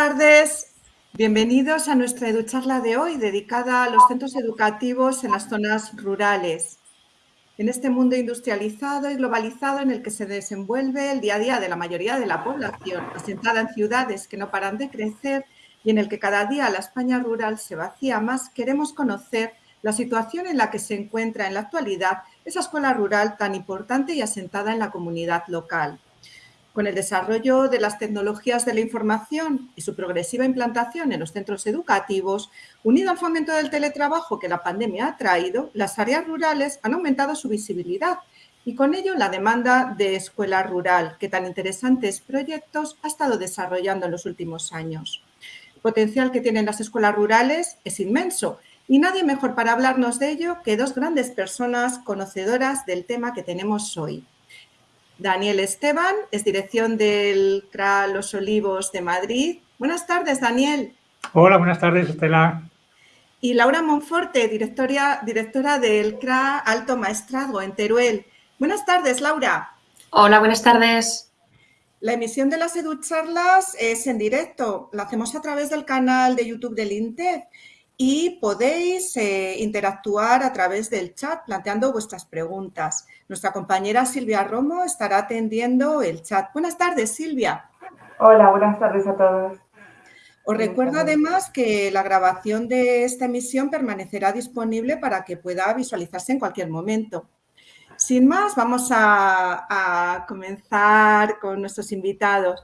Tardes, bienvenidos a nuestra educharla de hoy dedicada a los centros educativos en las zonas rurales. En este mundo industrializado y globalizado en el que se desenvuelve el día a día de la mayoría de la población, asentada en ciudades que no paran de crecer y en el que cada día la España rural se vacía más, queremos conocer la situación en la que se encuentra en la actualidad esa escuela rural tan importante y asentada en la comunidad local. Con el desarrollo de las tecnologías de la información y su progresiva implantación en los centros educativos, unido al fomento del teletrabajo que la pandemia ha traído, las áreas rurales han aumentado su visibilidad y con ello la demanda de escuela rural, que tan interesantes proyectos ha estado desarrollando en los últimos años. El potencial que tienen las escuelas rurales es inmenso y nadie mejor para hablarnos de ello que dos grandes personas conocedoras del tema que tenemos hoy. Daniel Esteban, es dirección del CRA Los Olivos de Madrid. Buenas tardes, Daniel. Hola, buenas tardes, Estela. Y Laura Monforte, directora, directora del CRA Alto Maestrazgo en Teruel. Buenas tardes, Laura. Hola, buenas tardes. La emisión de las EduCharlas es en directo. La hacemos a través del canal de YouTube del INTEF y podéis eh, interactuar a través del chat planteando vuestras preguntas. Nuestra compañera Silvia Romo estará atendiendo el chat. Buenas tardes, Silvia. Hola, buenas tardes a todos. Os recuerdo además que la grabación de esta emisión permanecerá disponible para que pueda visualizarse en cualquier momento. Sin más, vamos a, comenzar con nuestros invitados.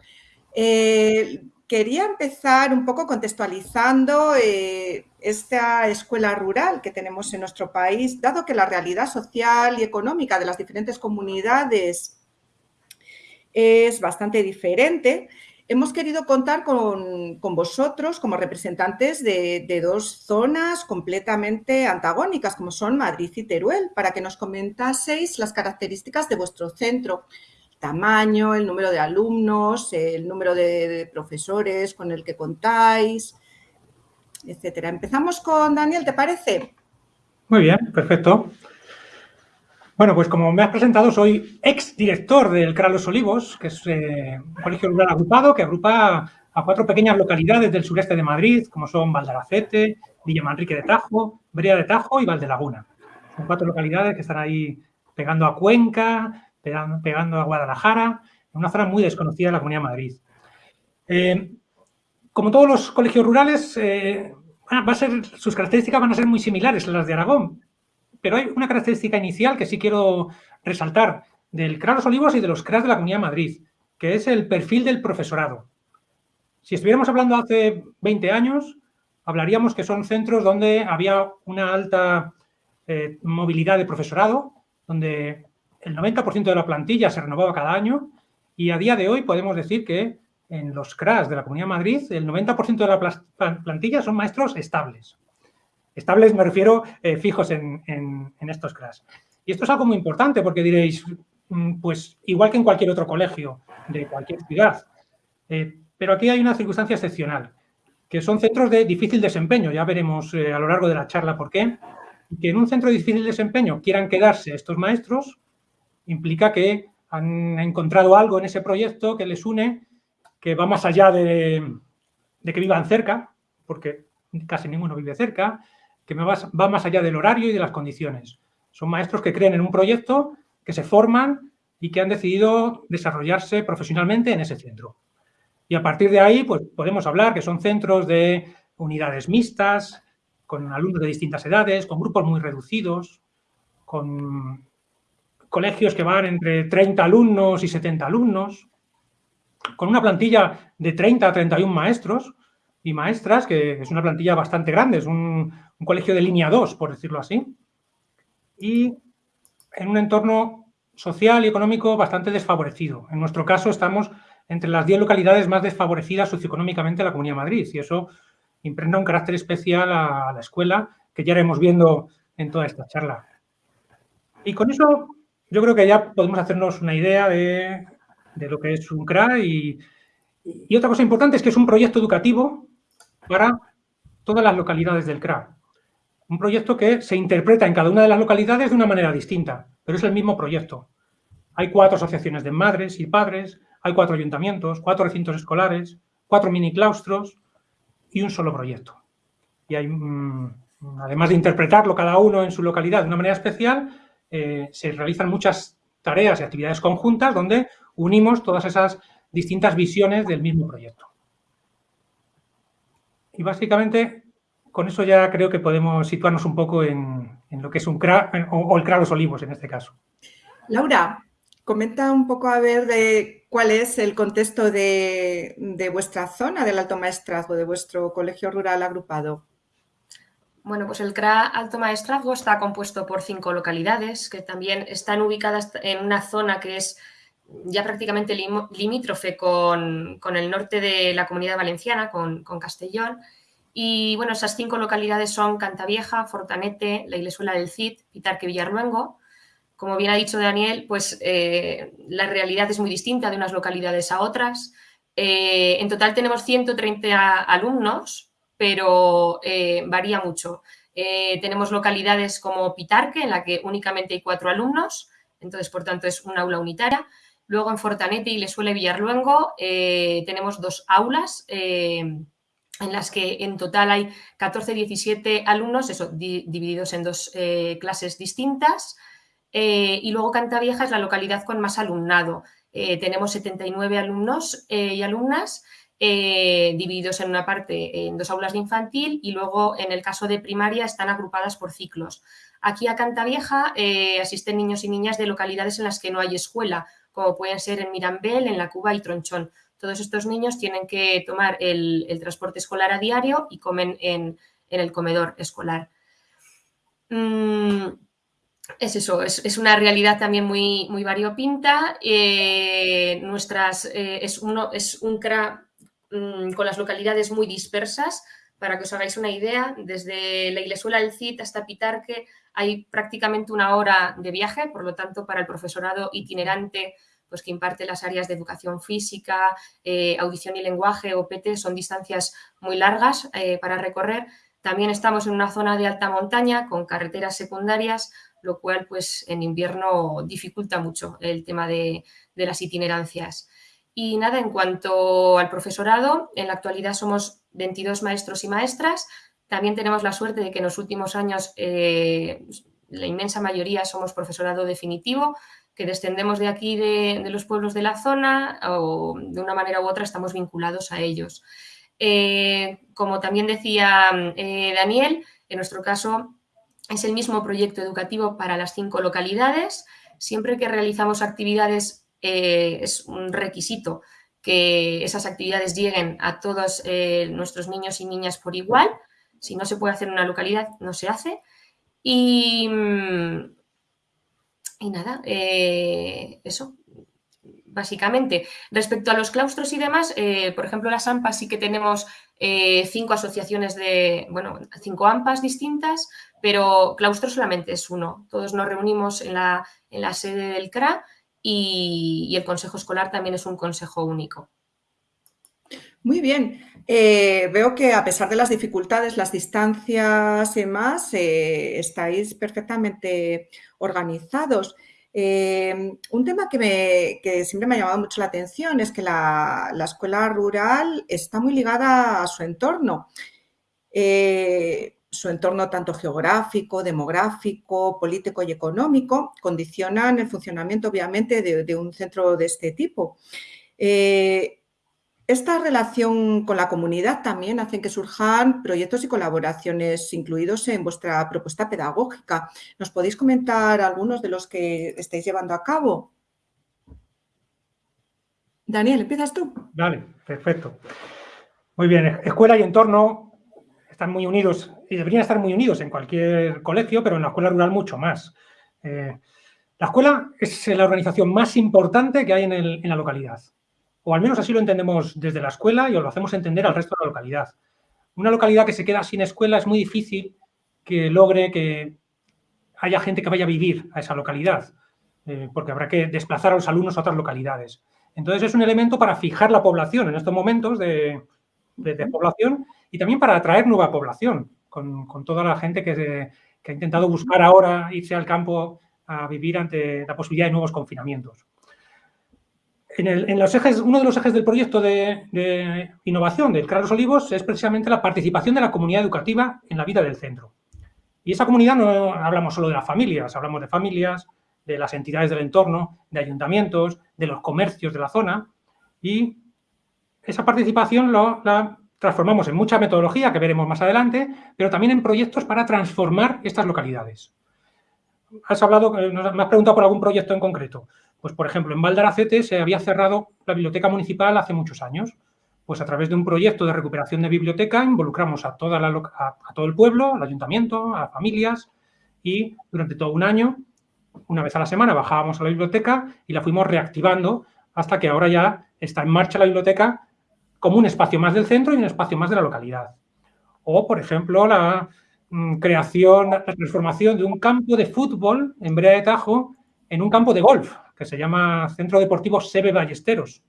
Eh, quería empezar un poco contextualizando eh, esta escuela rural que tenemos en nuestro país, dado que la realidad social y económica de las diferentes comunidades es bastante diferente. Hemos querido contar con, vosotros como representantes de, de, dos zonas completamente antagónicas, como son Madrid y Teruel, para que nos comentaseis las características de vuestro centro tamaño, el número de alumnos, el número de, profesores con el que contáis, etcétera. Empezamos con Daniel, ¿te parece? Muy bien, perfecto. Bueno, pues como me has presentado, soy ex director del CRA Los Olivos, que es eh, un colegio rural agrupado que agrupa a cuatro pequeñas localidades del sureste de Madrid, como son Valdaracete, Villamanrique de Tajo, Brea de Tajo y Valdelaguna. Son cuatro localidades que están ahí pegando a Cuenca, pegando a Guadalajara, en una zona muy desconocida de la Comunidad de Madrid. Eh, como todos los colegios rurales, eh, a ser, sus características van a ser muy similares a las de Aragón, pero hay una característica inicial que sí quiero resaltar del CRA Los Olivos y de los CRAS de la Comunidad de Madrid, que es el perfil del profesorado. Si estuviéramos hablando hace 20 años, hablaríamos que son centros donde había una alta eh, movilidad de profesorado, donde el 90% de la plantilla se renovaba cada año y a día de hoy podemos decir que en los CRAS de la Comunidad de Madrid el 90% de la plantilla son maestros estables. Estables me refiero eh, fijos en, estos CRAS. Y esto es algo muy importante porque diréis, mm, pues igual que en cualquier otro colegio de cualquier ciudad, eh, pero aquí hay una circunstancia excepcional, que son centros de difícil desempeño, ya veremos eh, a lo largo de la charla por qué, que en un centro de difícil desempeño quieran quedarse estos maestros, implica que han encontrado algo en ese proyecto que les une, que va más allá de, que vivan cerca, porque casi ninguno vive cerca, que va más allá del horario y de las condiciones. Son maestros que creen en un proyecto, que se forman y que han decidido desarrollarse profesionalmente en ese centro. Y a partir de ahí, pues podemos hablar que son centros de unidades mixtas, con alumnos de distintas edades, con grupos muy reducidos, con colegios que van entre 30 alumnos y 70 alumnos, con una plantilla de 30 a 31 maestros y maestras, que es una plantilla bastante grande, es un, colegio de línea 2, por decirlo así, y en un entorno social y económico bastante desfavorecido. En nuestro caso estamos entre las 10 localidades más desfavorecidas socioeconómicamente de la Comunidad de Madrid y eso impregna un carácter especial a la escuela que ya iremos viendo en toda esta charla. Y con eso yo creo que ya podemos hacernos una idea de, lo que es un CRA y, otra cosa importante es que es un proyecto educativo para todas las localidades del CRA. Un proyecto que se interpreta en cada una de las localidades de una manera distinta, pero es el mismo proyecto. Hay cuatro asociaciones de madres y padres, hay cuatro ayuntamientos, cuatro recintos escolares, cuatro mini claustros y un solo proyecto. Y hay, mm, además de interpretarlo cada uno en su localidad de una manera especial, eh, se realizan muchas tareas y actividades conjuntas donde unimos todas esas distintas visiones del mismo proyecto. Y básicamente con eso ya creo que podemos situarnos un poco en, lo que es un CRA o, el CRA Los Olivos en este caso. Laura, comenta un poco a ver de cuál es el contexto de, de vuestra zona del Alto Maestrazgo, de vuestro colegio rural agrupado. Bueno, pues el CRA Alto Maestrazgo está compuesto por cinco localidades que también están ubicadas en una zona que es ya prácticamente limítrofe con, el norte de la Comunidad Valenciana, con, Castellón. Y bueno, esas cinco localidades son Cantavieja, Fortanete, La Ilesuela del Cid, Pitarque, Villarluengo. Como bien ha dicho Daniel, pues eh, la realidad es muy distinta de unas localidades a otras. Eh, en total tenemos 130 alumnos, pero eh, varía mucho. Eh, tenemos localidades como Pitarque, en la que únicamente hay cuatro alumnos, entonces, por tanto, es un aula unitaria. Luego en Fortanete y Lesuele Villarluengo eh, tenemos dos aulas en las que en total hay 14-17 alumnos, eso, divididos en dos clases distintas. y luego Cantavieja es la localidad con más alumnado. tenemos 79 alumnos y alumnas eh, divididos en una parte en dos aulas de infantil y luego en el caso de primaria están agrupadas por ciclos. Aquí a Cantavieja eh, asisten niños y niñas de localidades en las que no hay escuela, como pueden ser en Mirambel, en La Cuba y Tronchón. Todos estos niños tienen que tomar el, transporte escolar a diario y comen en, el comedor escolar. Mm, es eso, es, una realidad también muy, muy variopinta. Eh, nuestras, es, uno, es un CRA Mm, con las localidades muy dispersas. Para que os hagáis una idea, desde la Ilesuela del Cid hasta Pitarque hay prácticamente una hora de viaje, por lo tanto, para el profesorado itinerante pues, que imparte las áreas de educación física, eh, audición y lenguaje o PT, son distancias muy largas eh, para recorrer. También estamos en una zona de alta montaña con carreteras secundarias, lo cual pues, en invierno dificulta mucho el tema de las itinerancias. Y nada, en cuanto al profesorado, en la actualidad somos 22 maestros y maestras. También tenemos la suerte de que en los últimos años eh, la inmensa mayoría somos profesorado definitivo, que descendemos de aquí, de, los pueblos de la zona, o de una manera u otra estamos vinculados a ellos. Eh, como también decía eh, Daniel, en nuestro caso es el mismo proyecto educativo para las cinco localidades. Siempre que realizamos actividades eh, es un requisito que esas actividades lleguen a todos eh, nuestros niños y niñas por igual. Si no se puede hacer en una localidad, no se hace. Y, mm, y nada, eh, eso, básicamente. Respecto a los claustros y demás, por ejemplo, las AMPAs sí que tenemos cinco asociaciones de, bueno, cinco AMPAs distintas, pero claustro solamente es uno. Todos nos reunimos en la, en la sede del CRA y, el consejo escolar también es un consejo único. Muy bien. Eh, veo que a pesar de las dificultades, las distancias y demás, eh, estáis perfectamente organizados. Eh, un tema que, siempre me ha llamado mucho la atención es que la, escuela rural está muy ligada a su entorno su entorno tanto geográfico, demográfico, político y económico condicionan el funcionamiento obviamente de, un centro de este tipo. Eh, esta relación con la comunidad también hace que surjan proyectos y colaboraciones incluidos en vuestra propuesta pedagógica. ¿Nos podéis comentar algunos de los que estáis llevando a cabo? Daniel, ¿empiezas tú? Vale, perfecto. Muy bien, escuela y entorno están muy unidos y deberían estar muy unidos en cualquier colegio, pero en la escuela rural mucho más. Eh, la escuela es la organización más importante que hay en, la localidad. O al menos así lo entendemos desde la escuela y os lo hacemos entender al resto de la localidad. Una localidad que se queda sin escuela es muy difícil que logre que haya gente que vaya a vivir a esa localidad, eh, porque habrá que desplazar a los alumnos a otras localidades. Entonces es un elemento para fijar la población en estos momentos de, de población y también para atraer nueva población, con, toda la gente que, ha intentado buscar ahora irse al campo a vivir ante la posibilidad de nuevos confinamientos. en, los ejes, uno de los ejes del proyecto de, innovación del CRA Los Olivos es precisamente la participación de la comunidad educativa en la vida del centro. Y esa comunidad no hablamos solo de las familias, hablamos de familias, de las entidades del entorno, de ayuntamientos, de los comercios de la zona y esa participación la transformamos en mucha metodología que veremos más adelante, pero también en proyectos para transformar estas localidades. Has hablado, eh, me has preguntado por algún proyecto en concreto. Pues, por ejemplo, en Valdaracete se había cerrado la biblioteca municipal hace muchos años. Pues a través de un proyecto de recuperación de biblioteca involucramos a, toda la, a todo el pueblo, al ayuntamiento, a las familias y durante todo un año, una vez a la semana, bajábamos a la biblioteca y la fuimos reactivando hasta que ahora ya está en marcha la biblioteca como un espacio más del centro y un espacio más de la localidad. O, por ejemplo, la mm, creación, la transformación de un campo de fútbol en Brea de Tajo en un campo de golf, que se llama Centro Deportivo Sebe Ballesteros,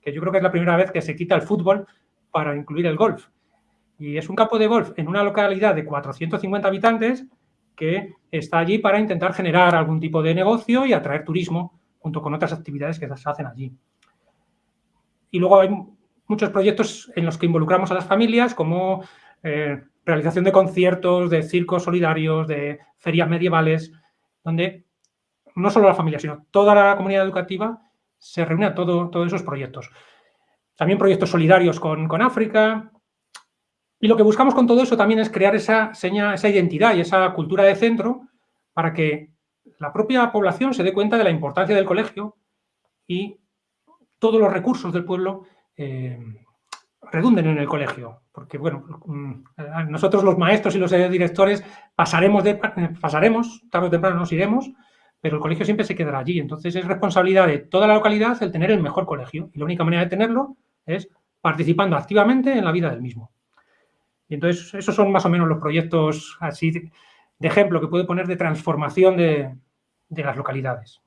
que yo creo que es la primera vez que se quita el fútbol para incluir el golf. Y es un campo de golf en una localidad de 450 habitantes que está allí para intentar generar algún tipo de negocio y atraer turismo junto con otras actividades que se hacen allí. Y luego hay muchos proyectos en los que involucramos a las familias, como eh, realización de conciertos, de circos solidarios, de ferias medievales, donde no solo la familia, sino toda la comunidad educativa se reúne a todo, todos esos proyectos. También proyectos solidarios con, con, África. Y lo que buscamos con todo eso también es crear esa seña, esa identidad y esa cultura de centro para que la propia población se dé cuenta de la importancia del colegio y todos los recursos del pueblo eh, redunden en el colegio. Porque, bueno, mm, nosotros los maestros y los directores pasaremos, de, pasaremos tarde o temprano nos iremos, pero el colegio siempre se quedará allí. Entonces es responsabilidad de toda la localidad el tener el mejor colegio. Y la única manera de tenerlo es participando activamente en la vida del mismo. Y entonces esos son más o menos los proyectos así de, ejemplo que puede poner de transformación de las localidades.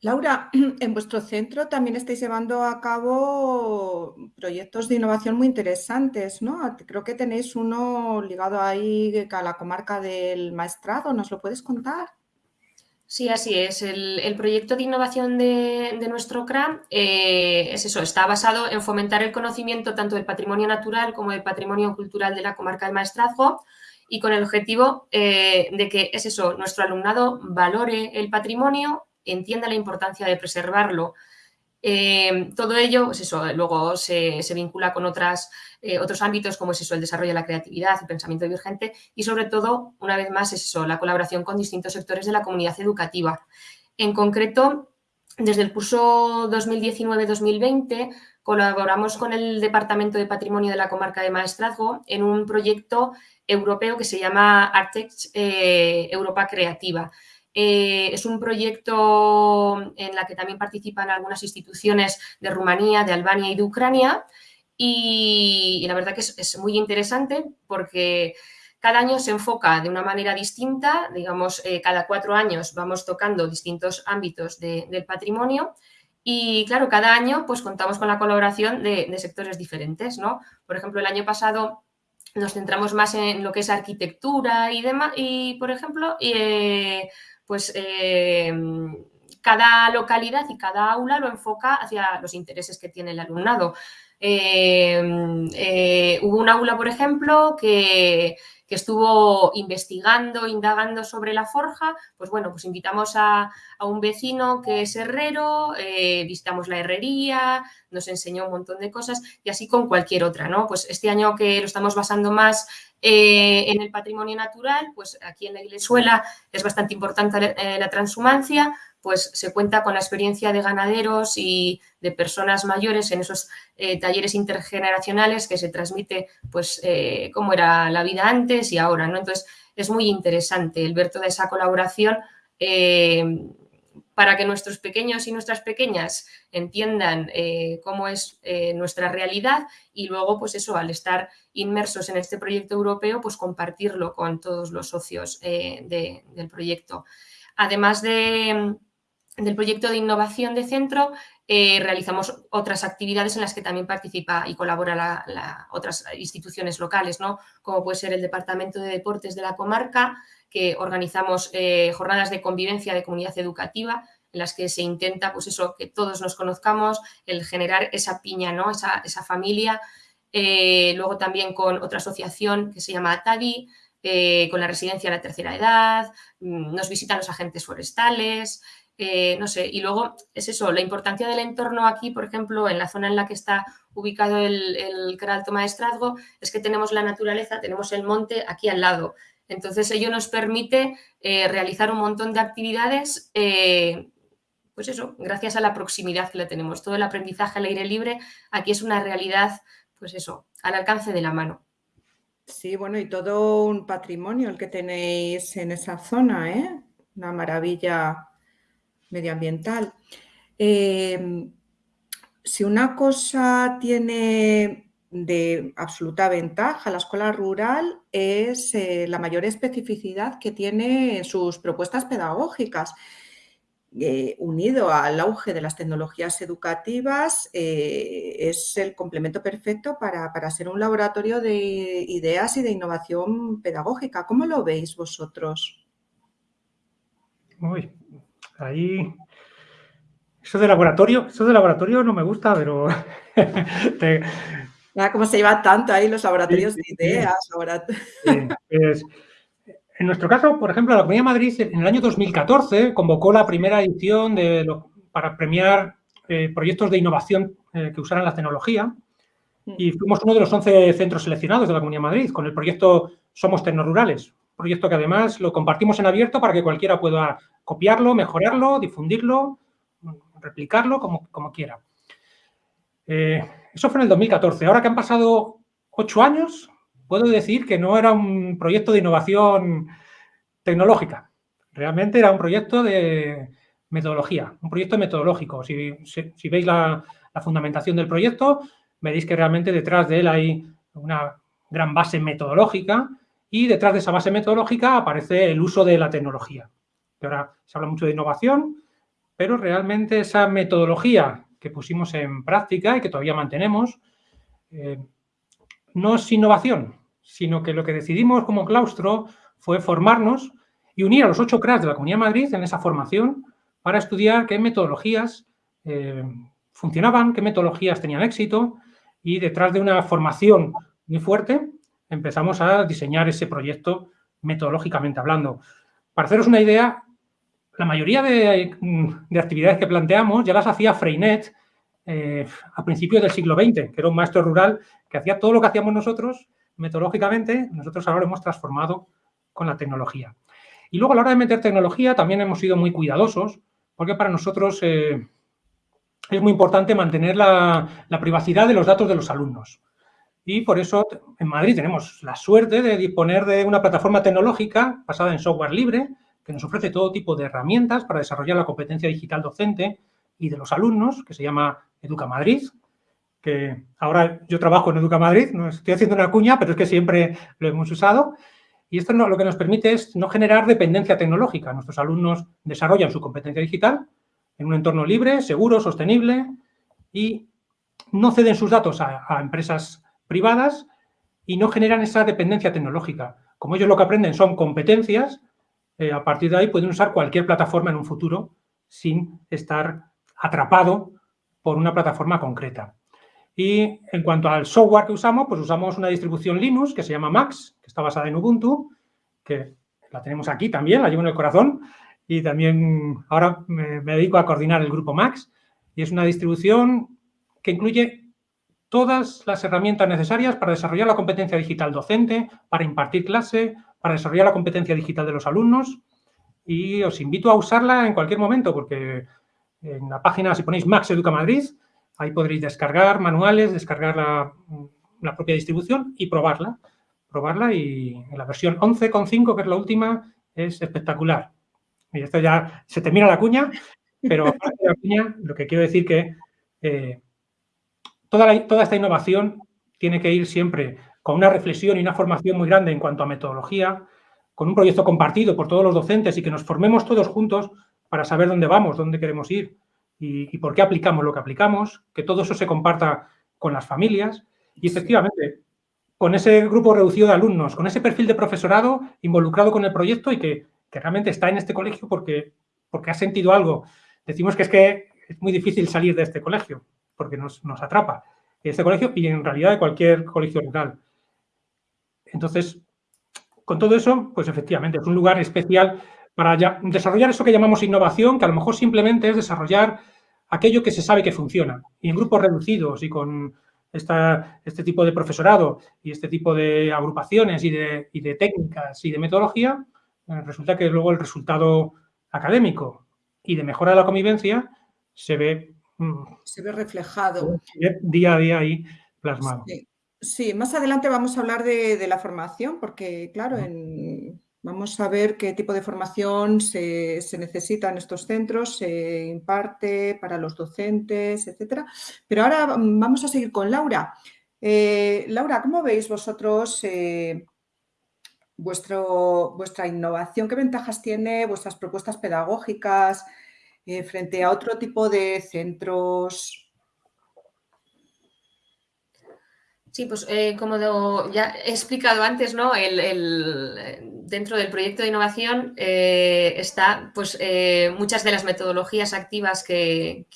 Laura, en vuestro centro también estáis llevando a cabo proyectos de innovación muy interesantes, ¿no? Creo que tenéis uno ligado ahí a la comarca del Maestrado, ¿nos lo puedes contar? Sí, así es. El, proyecto de innovación de, nuestro CRAM eh, es eso, está basado en fomentar el conocimiento tanto del patrimonio natural como del patrimonio cultural de la comarca del Maestrazgo y con el objetivo eh, de que es eso, nuestro alumnado valore el patrimonio entienda la importancia de preservarlo. Eh, todo ello, pues luego se, vincula con eh, otros ámbitos como es eso, el desarrollo de la creatividad, el pensamiento divergente y sobre todo, una vez más, es eso, la colaboración con distintos sectores de la comunidad educativa. En concreto, desde el curso 2019-2020 colaboramos con el Departamento de Patrimonio de la Comarca de Maestrazgo en un proyecto europeo que se llama Artex eh, Europa Creativa. Eh, es un proyecto en la que también participan algunas instituciones de Rumanía, de Albania y de Ucrania. Y, la verdad que es, muy interesante porque cada año se enfoca de una manera distinta, digamos, eh, cada cuatro años vamos tocando distintos ámbitos del patrimonio y claro, cada año pues contamos con la colaboración de, sectores diferentes, ¿no? Por ejemplo, el año pasado nos centramos más en lo que es arquitectura y demás, y por ejemplo, eh, pues eh, cada localidad y cada aula lo enfoca hacia los intereses que tiene el alumnado. Eh, eh, hubo un aula, por ejemplo, que, estuvo investigando, indagando sobre la forja, pues bueno, pues invitamos a, un vecino que es herrero, visitamos la herrería, nos enseñó un montón de cosas y así con cualquier otra, ¿no? Pues este año que lo estamos basando más eh, en el patrimonio natural, pues aquí en la Iglesuela es bastante importante la, eh, transhumancia, pues se cuenta con la experiencia de ganaderos y de personas mayores en esos eh, talleres intergeneracionales que se transmite pues cómo era la vida antes y ahora, ¿no? Entonces es muy interesante el ver toda esa colaboración para que nuestros pequeños y nuestras pequeñas entiendan eh, cómo es eh, nuestra realidad y luego, pues eso, al estar inmersos en este proyecto europeo, pues compartirlo con todos los socios eh, del proyecto. Además del proyecto de innovación de centro, realizamos otras actividades en las que también participa y colabora otras instituciones locales, ¿no? como puede ser el Departamento de Deportes de la comarca, que organizamos eh, jornadas de convivencia de comunidad educativa en las que se intenta, pues eso, que todos nos conozcamos, el generar esa piña, ¿no? Esa, esa familia. Eh, luego también con otra asociación que se llama ATADI, eh, con la residencia de la tercera edad, mm, nos visitan los agentes forestales, eh, no sé, y luego es eso, la importancia del entorno aquí, por ejemplo, en la zona en la que está ubicado el, el Alto Maestrazgo, es que tenemos la naturaleza, tenemos el monte aquí al lado. Entonces, ello nos permite eh, realizar un montón de actividades, eh, pues eso, gracias a la proximidad que le tenemos. Todo el aprendizaje al aire libre aquí es una realidad, pues eso, al alcance de la mano. Sí, bueno, y todo un patrimonio el que tenéis en esa zona, ¿eh? Una maravilla medioambiental. Em, si una cosa tiene de absoluta ventaja la escuela rural es eh, la mayor especificidad que tiene en sus propuestas pedagógicas. Eh, unido al auge de las tecnologías educativas, eh, es el complemento perfecto para, para, ser un laboratorio de ideas y de innovación pedagógica. ¿Cómo lo veis vosotros? Uy, Ahí. Eso de laboratorio, eso de laboratorio no me gusta, pero. te... cómo se lleva tanto ahí los laboratorios de ideas. Pues, en nuestro caso, por ejemplo, la Comunidad de Madrid en el año 2014 convocó la primera edición de para premiar eh, proyectos de innovación eh, que usaran la tecnología mm. y fuimos uno de los 11 centros seleccionados de la Comunidad de Madrid con el proyecto Somos Tecnorurales, proyecto que además lo compartimos en abierto para que cualquiera pueda copiarlo, mejorarlo, difundirlo, replicarlo como, como quiera. Eh, eso fue en el 2014. Ahora que han pasado ocho años, puedo decir que no era un proyecto de innovación tecnológica. Realmente era un proyecto de metodología, un proyecto metodológico. Si, si, veis la, la, fundamentación del proyecto, veréis que realmente detrás de él hay una gran base metodológica y detrás de esa base metodológica aparece el uso de la tecnología que ahora se habla mucho de innovación, pero realmente esa metodología que pusimos en práctica y que todavía mantenemos, eh, no es innovación, sino que lo que decidimos como claustro fue formarnos y unir a los ocho CRAS de la Comunidad de Madrid en esa formación para estudiar qué metodologías eh, funcionaban, qué metodologías tenían éxito y detrás de una formación muy fuerte empezamos a diseñar ese proyecto metodológicamente hablando. Para haceros una idea, la mayoría mm, de, actividades que planteamos ya las hacía Freinet eh, a principios del siglo XX, que era un maestro rural que hacía todo lo que hacíamos nosotros metodológicamente, nosotros ahora lo hemos transformado con la tecnología. Y luego a la hora de meter tecnología también hemos sido muy cuidadosos, porque para nosotros eh, es muy importante mantener la, privacidad de los datos de los alumnos. Y por eso en Madrid tenemos la suerte de disponer de una plataforma tecnológica basada en software libre, que nos ofrece todo tipo de herramientas para desarrollar la competencia digital docente y de los alumnos, que se llama Educa Madrid, que ahora yo trabajo en Educa Madrid, no estoy haciendo una cuña, pero es que siempre lo hemos usado. Y esto lo que nos permite es no generar dependencia tecnológica. Nuestros alumnos desarrollan su competencia digital en un entorno libre, seguro, sostenible y no ceden sus datos a, a empresas privadas y no generan esa dependencia tecnológica. Como ellos lo que aprenden son competencias, eh, a partir de ahí pueden usar cualquier plataforma en un futuro sin estar atrapado por una plataforma concreta. Y en cuanto al software que usamos, pues usamos una distribución Linux que se llama Max, que está basada en Ubuntu, que la tenemos aquí también, la llevo en el corazón, y también ahora me, me dedico a coordinar el grupo Max, y es una distribución que incluye todas las herramientas necesarias para desarrollar la competencia digital docente, para impartir clase, para desarrollar la competencia digital de los alumnos y os invito a usarla en cualquier momento porque en la página, si ponéis Max Educa Madrid, ahí podréis descargar manuales, descargar la, propia distribución y probarla. Probarla y la versión 11.5, que es la última, es espectacular. Y esto ya se termina la cuña, pero la cuña, lo que quiero decir que eh, toda, toda esta innovación tiene que ir siempre con una reflexión y una formación muy grande en cuanto a metodología, con un proyecto compartido por todos los docentes y que nos formemos todos juntos para saber dónde vamos, dónde queremos ir y, por qué aplicamos lo que aplicamos, que todo eso se comparta con las familias. Y efectivamente con ese grupo reducido de alumnos, con ese perfil de profesorado involucrado con el proyecto y que, realmente está en este colegio porque, porque ha sentido algo. Decimos que es que es muy difícil salir de este colegio porque nos, nos atrapa este colegio y en realidad de cualquier colegio rural. Entonces, con todo eso, pues efectivamente es un lugar especial para desarrollar eso que llamamos innovación, que a lo mejor simplemente es desarrollar aquello que se sabe que funciona. Y en grupos reducidos y con esta, este tipo de profesorado y este tipo de agrupaciones y de, y de técnicas y de metodología, eh, resulta que luego el resultado académico y de mejora de la convivencia se ve... Mm, se ve reflejado. Día a día ahí plasmado. Sí, más adelante vamos a hablar de, la formación, porque claro, vamos a ver qué tipo de formación se, necesita en estos centros, se imparte para los docentes, etcétera. Pero ahora vamos a seguir con Laura. Eh, Laura, ¿cómo veis vosotros eh, vuestro, vuestra innovación? ¿Qué ventajas tiene vuestras propuestas pedagógicas eh, frente a otro tipo de centros? Sí, pues eh, como ya he explicado antes, ¿no? El, dentro del proyecto de innovación eh, está pues, eh, muchas de las metodologías activas que,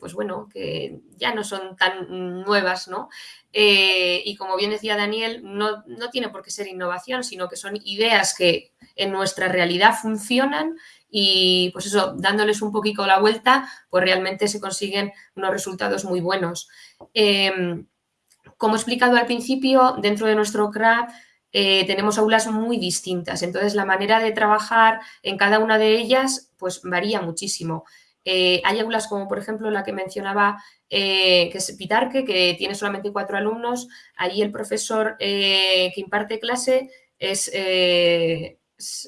pues, bueno, que ya no son tan nuevas, ¿no? y como bien decía Daniel, no, no, tiene por qué ser innovación, sino que son ideas que en nuestra realidad funcionan y pues eso, dándoles un poquito la vuelta, pues realmente se consiguen unos resultados muy buenos. Em, como he explicado al principio, dentro de nuestro CRA eh, tenemos aulas muy distintas, entonces la manera de trabajar en cada una de ellas pues varía muchísimo. Eh, hay aulas como por ejemplo la que mencionaba, eh, que es Pitarque, que tiene solamente cuatro alumnos. Allí el profesor que imparte clase es,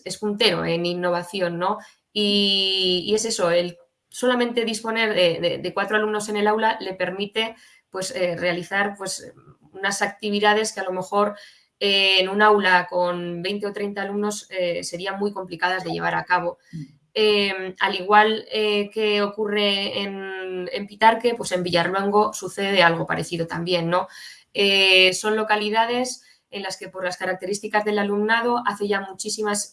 es, puntero en innovación, ¿no? Y, es eso, el solamente disponer de, cuatro alumnos en el aula le permite pues realizar pues unas actividades que a lo mejor eh, en un aula con 20 o 30 alumnos eh, serían muy complicadas de llevar a cabo. Mm. Em, al igual eh, que ocurre en, en, Pitarque, pues en Villarluengo sucede algo parecido también, ¿no? son localidades en las que por las características del alumnado hace ya muchísimas,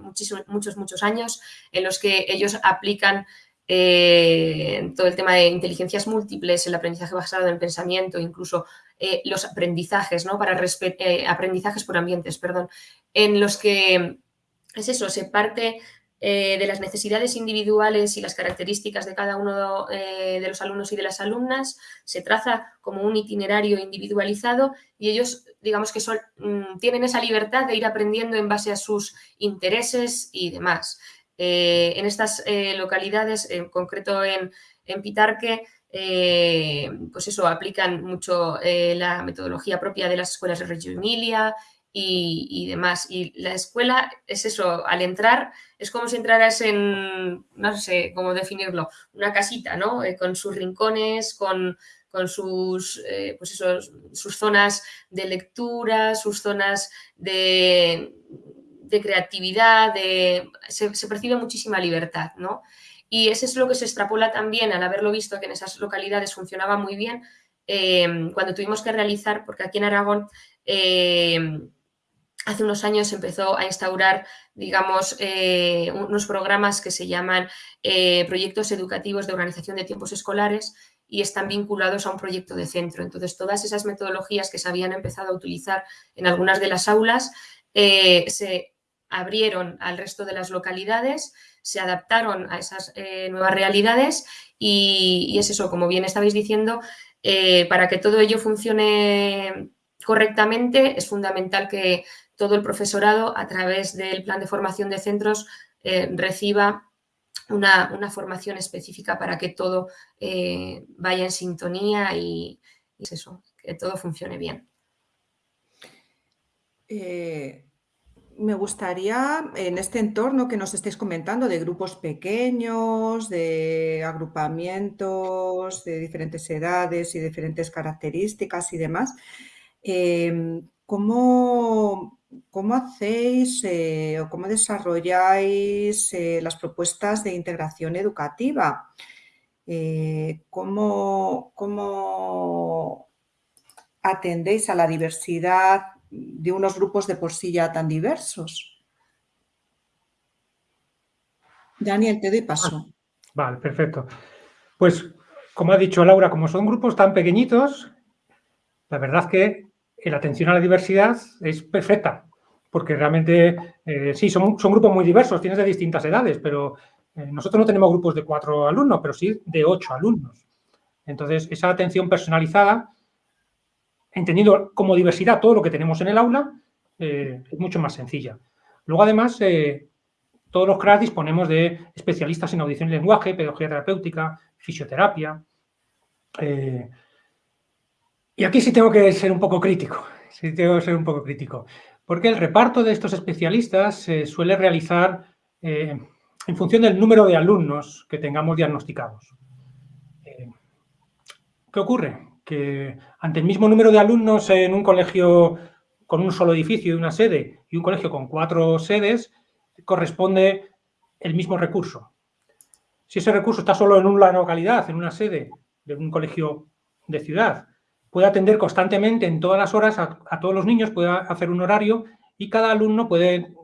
muchísimos, muchos, muchos años en los que ellos aplican eh, todo el tema de inteligencias múltiples, el aprendizaje basado en pensamiento, incluso eh, los aprendizajes, ¿no? Para eh, aprendizajes por ambientes, perdón, en los que es eso, se parte de las necesidades individuales y las características de cada uno de los alumnos y de las alumnas, se traza como un itinerario individualizado y ellos, digamos que son, mm, tienen esa libertad de ir aprendiendo en base a sus intereses y demás. Eh, en estas eh, localidades, en concreto en, Pitarque, eh, pues eso, aplican mucho la metodología propia de las escuelas de Reggio Emilia y, demás. Y la escuela es eso, al entrar, es como si entraras en, no sé cómo definirlo, una casita, ¿no? con sus rincones, con, sus, pues eso, sus zonas de lectura, sus zonas de, creatividad, se, percibe muchísima libertad, ¿no? Y eso es lo que se extrapola también al haberlo visto que en esas localidades funcionaba muy bien, em, cuando tuvimos que realizar, porque aquí en Aragón hace unos años empezó a instaurar, digamos, eh, unos programas que se llaman eh, proyectos educativos de organización de tiempos escolares y están vinculados a un proyecto de centro. Entonces, todas esas metodologías que se habían empezado a utilizar en algunas de las aulas eh, se abrieron al resto de las localidades, se adaptaron a esas nuevas realidades y, es eso, como bien estabais diciendo, para que todo ello funcione correctamente es fundamental que todo el profesorado a través del plan de formación de centros eh, reciba una, formación específica para que todo vaya en sintonía y, es eso, que todo funcione bien. Me gustaría, en este entorno que nos estéis comentando, de grupos pequeños, de agrupamientos de diferentes edades y diferentes características y demás, em, ¿cómo, hacéis eh, o cómo desarrolláis eh, las propuestas de integración educativa? Eh, ¿cómo, ¿Cómo atendéis a la diversidad de unos grupos de por sí ya tan diversos. Daniel, te doy paso. Ah, Vale, perfecto. Pues, como ha dicho Laura, como son grupos tan pequeñitos, la verdad que la atención a la diversidad es perfecta, porque realmente, eh, sí, son, grupos muy diversos, tienes de distintas edades, pero eh, nosotros no tenemos grupos de cuatro alumnos, pero sí de ocho alumnos. Entonces, esa atención personalizada, entendiendo como diversidad todo lo que tenemos en el aula, eh, es mucho más sencilla. Luego, además, todos los CRAS disponemos de especialistas en audición y lenguaje, pedagogía terapéutica, fisioterapia. Y aquí sí tengo que ser un poco crítico, sí tengo que ser un poco crítico. Porque el reparto de estos especialistas se suele realizar eh, en función del número de alumnos que tengamos diagnosticados. Eh, ¿Qué ocurre? Que ante el mismo número de alumnos en un colegio con un solo edificio y una sede y un colegio con cuatro sedes, corresponde el mismo recurso. Si ese recurso está solo en una localidad, en una sede de un colegio de ciudad, puede atender constantemente en todas las horas a, todos los niños, puede hacer un horario y cada alumno puede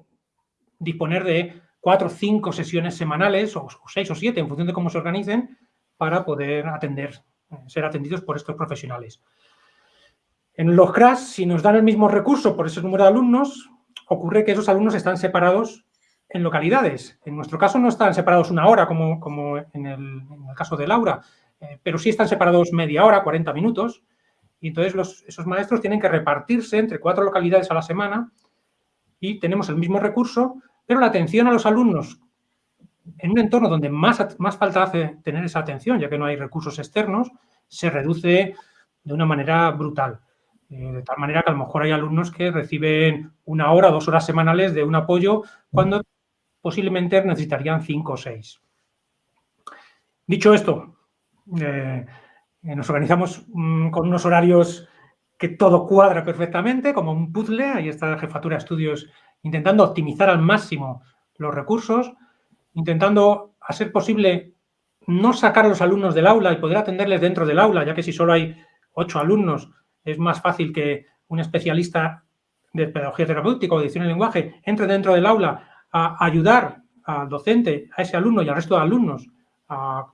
disponer de cuatro o cinco sesiones semanales, o, seis o siete, en función de cómo se organicen, para poder atender, eh, ser atendidos por estos profesionales. En los CRAS, si nos dan el mismo recurso por ese número de alumnos, ocurre que esos alumnos están separados en localidades. En nuestro caso no están separados una hora, como, como en, el, caso de Laura, eh, pero sí están separados media hora, 40 minutos, y entonces esos maestros tienen que repartirse entre cuatro localidades a la semana y tenemos el mismo recurso, pero la atención a los alumnos en un entorno donde más, más falta hace tener esa atención, ya que no hay recursos externos, se reduce de una manera brutal. Eh, de tal manera que a lo mejor hay alumnos que reciben una hora, dos horas semanales de un apoyo cuando posiblemente necesitarían cinco o seis. Dicho esto, eh, nos organizamos mm, con unos horarios que todo cuadra perfectamente, como un puzzle. Ahí está la jefatura de estudios intentando optimizar al máximo los recursos, intentando hacer posible no sacar a los alumnos del aula y poder atenderles dentro del aula, ya que si solo hay ocho alumnos es más fácil que un especialista de pedagogía terapéutica o de edición del lenguaje entre dentro del aula a ayudar al docente, a ese alumno y al resto de alumnos a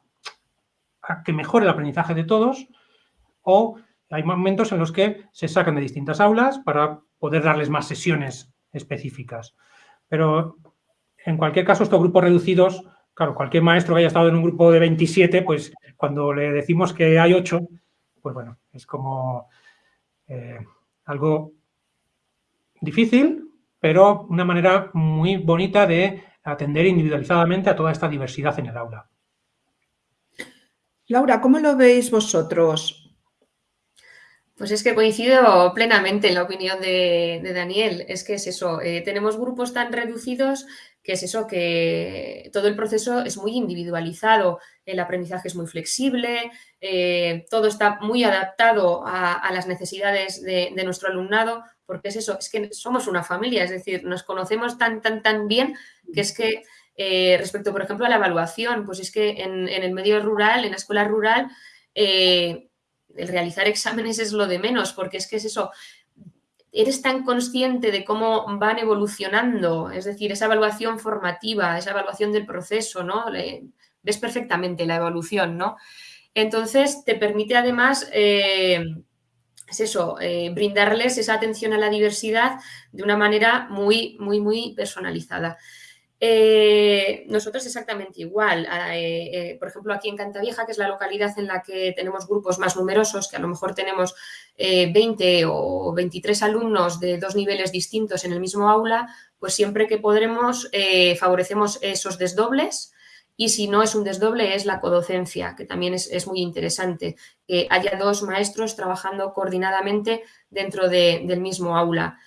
a que mejore el aprendizaje de todos o hay momentos en los que se sacan de distintas aulas para poder darles más sesiones específicas. Pero en cualquier caso, estos grupos reducidos, claro, cualquier maestro que haya estado en un grupo de 27, pues cuando le decimos que hay 8, pues bueno, es como eh, algo difícil, pero una manera muy bonita de atender individualizadamente a toda esta diversidad en el aula. Laura, ¿cómo lo veis vosotros? Pues es que coincido plenamente en la opinión de, Daniel. Es que es eso, eh, tenemos grupos tan reducidos que es eso, que todo el proceso es muy individualizado, el aprendizaje es muy flexible, eh, todo está muy adaptado a, las necesidades de, de, nuestro alumnado, porque es eso, es que somos una familia, es decir, nos conocemos tan, tan, tan bien que es que eh, respecto, por ejemplo, a la evaluación, pues es que en, el medio rural, en la escuela rural, eh, el realizar exámenes es lo de menos, porque es que es eso, eres tan consciente de cómo van evolucionando, es decir, esa evaluación formativa, esa evaluación del proceso, ¿no? ves perfectamente la evolución, ¿no? Entonces, te permite además, eh, es eso, brindarles esa atención a la diversidad de una manera muy, muy, muy personalizada. Eh, nosotros exactamente igual. Ah, eh, eh, por ejemplo, aquí en Cantavieja, que es la localidad en la que tenemos grupos más numerosos, que a lo mejor tenemos 20 o 23 alumnos de dos niveles distintos en el mismo aula, pues siempre que podremos favorecemos esos desdobles y si no es un desdoble es la codocencia, que también es, muy interesante, que haya dos maestros trabajando coordinadamente dentro del mismo aula.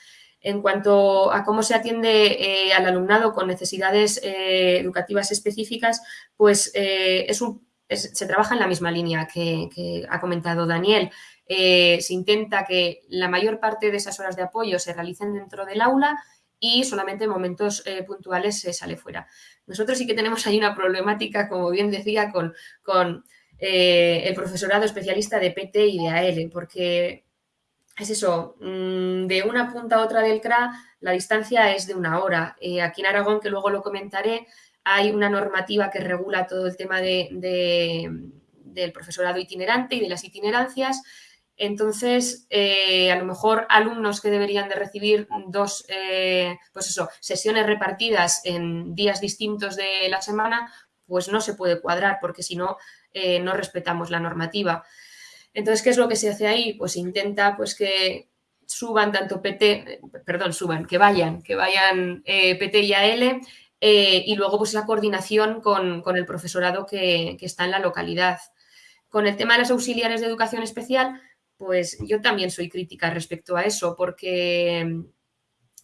En cuanto a cómo se atiende eh, al alumnado con necesidades eh, educativas específicas, pues eh, se trabaja en la misma línea que, ha comentado Daniel. se intenta que la mayor parte de esas horas de apoyo se realicen dentro del aula y solamente en momentos puntuales se sale fuera. Nosotros sí que tenemos ahí una problemática, como bien decía, con, con el profesorado especialista de PT y de AL, porque es eso, mm, de una punta a otra del CRA la distancia es de una hora. Eh, aquí en Aragón, que luego lo comentaré, hay una normativa que regula todo el tema de, del profesorado itinerante y de las itinerancias. Entonces, eh, a lo mejor alumnos que deberían de recibir dos eh, pues eso, sesiones repartidas en días distintos de la semana, pues no se puede cuadrar porque si no, no respetamos la normativa. Entonces, ¿qué es lo que se hace ahí? Pues intenta pues, que suban tanto PT, perdón, suban, que vayan, que vayan PT y AL y luego pues la coordinación con, el profesorado que, que está en la localidad. Con el tema de las auxiliares de educación especial, pues yo también soy crítica respecto a eso, porque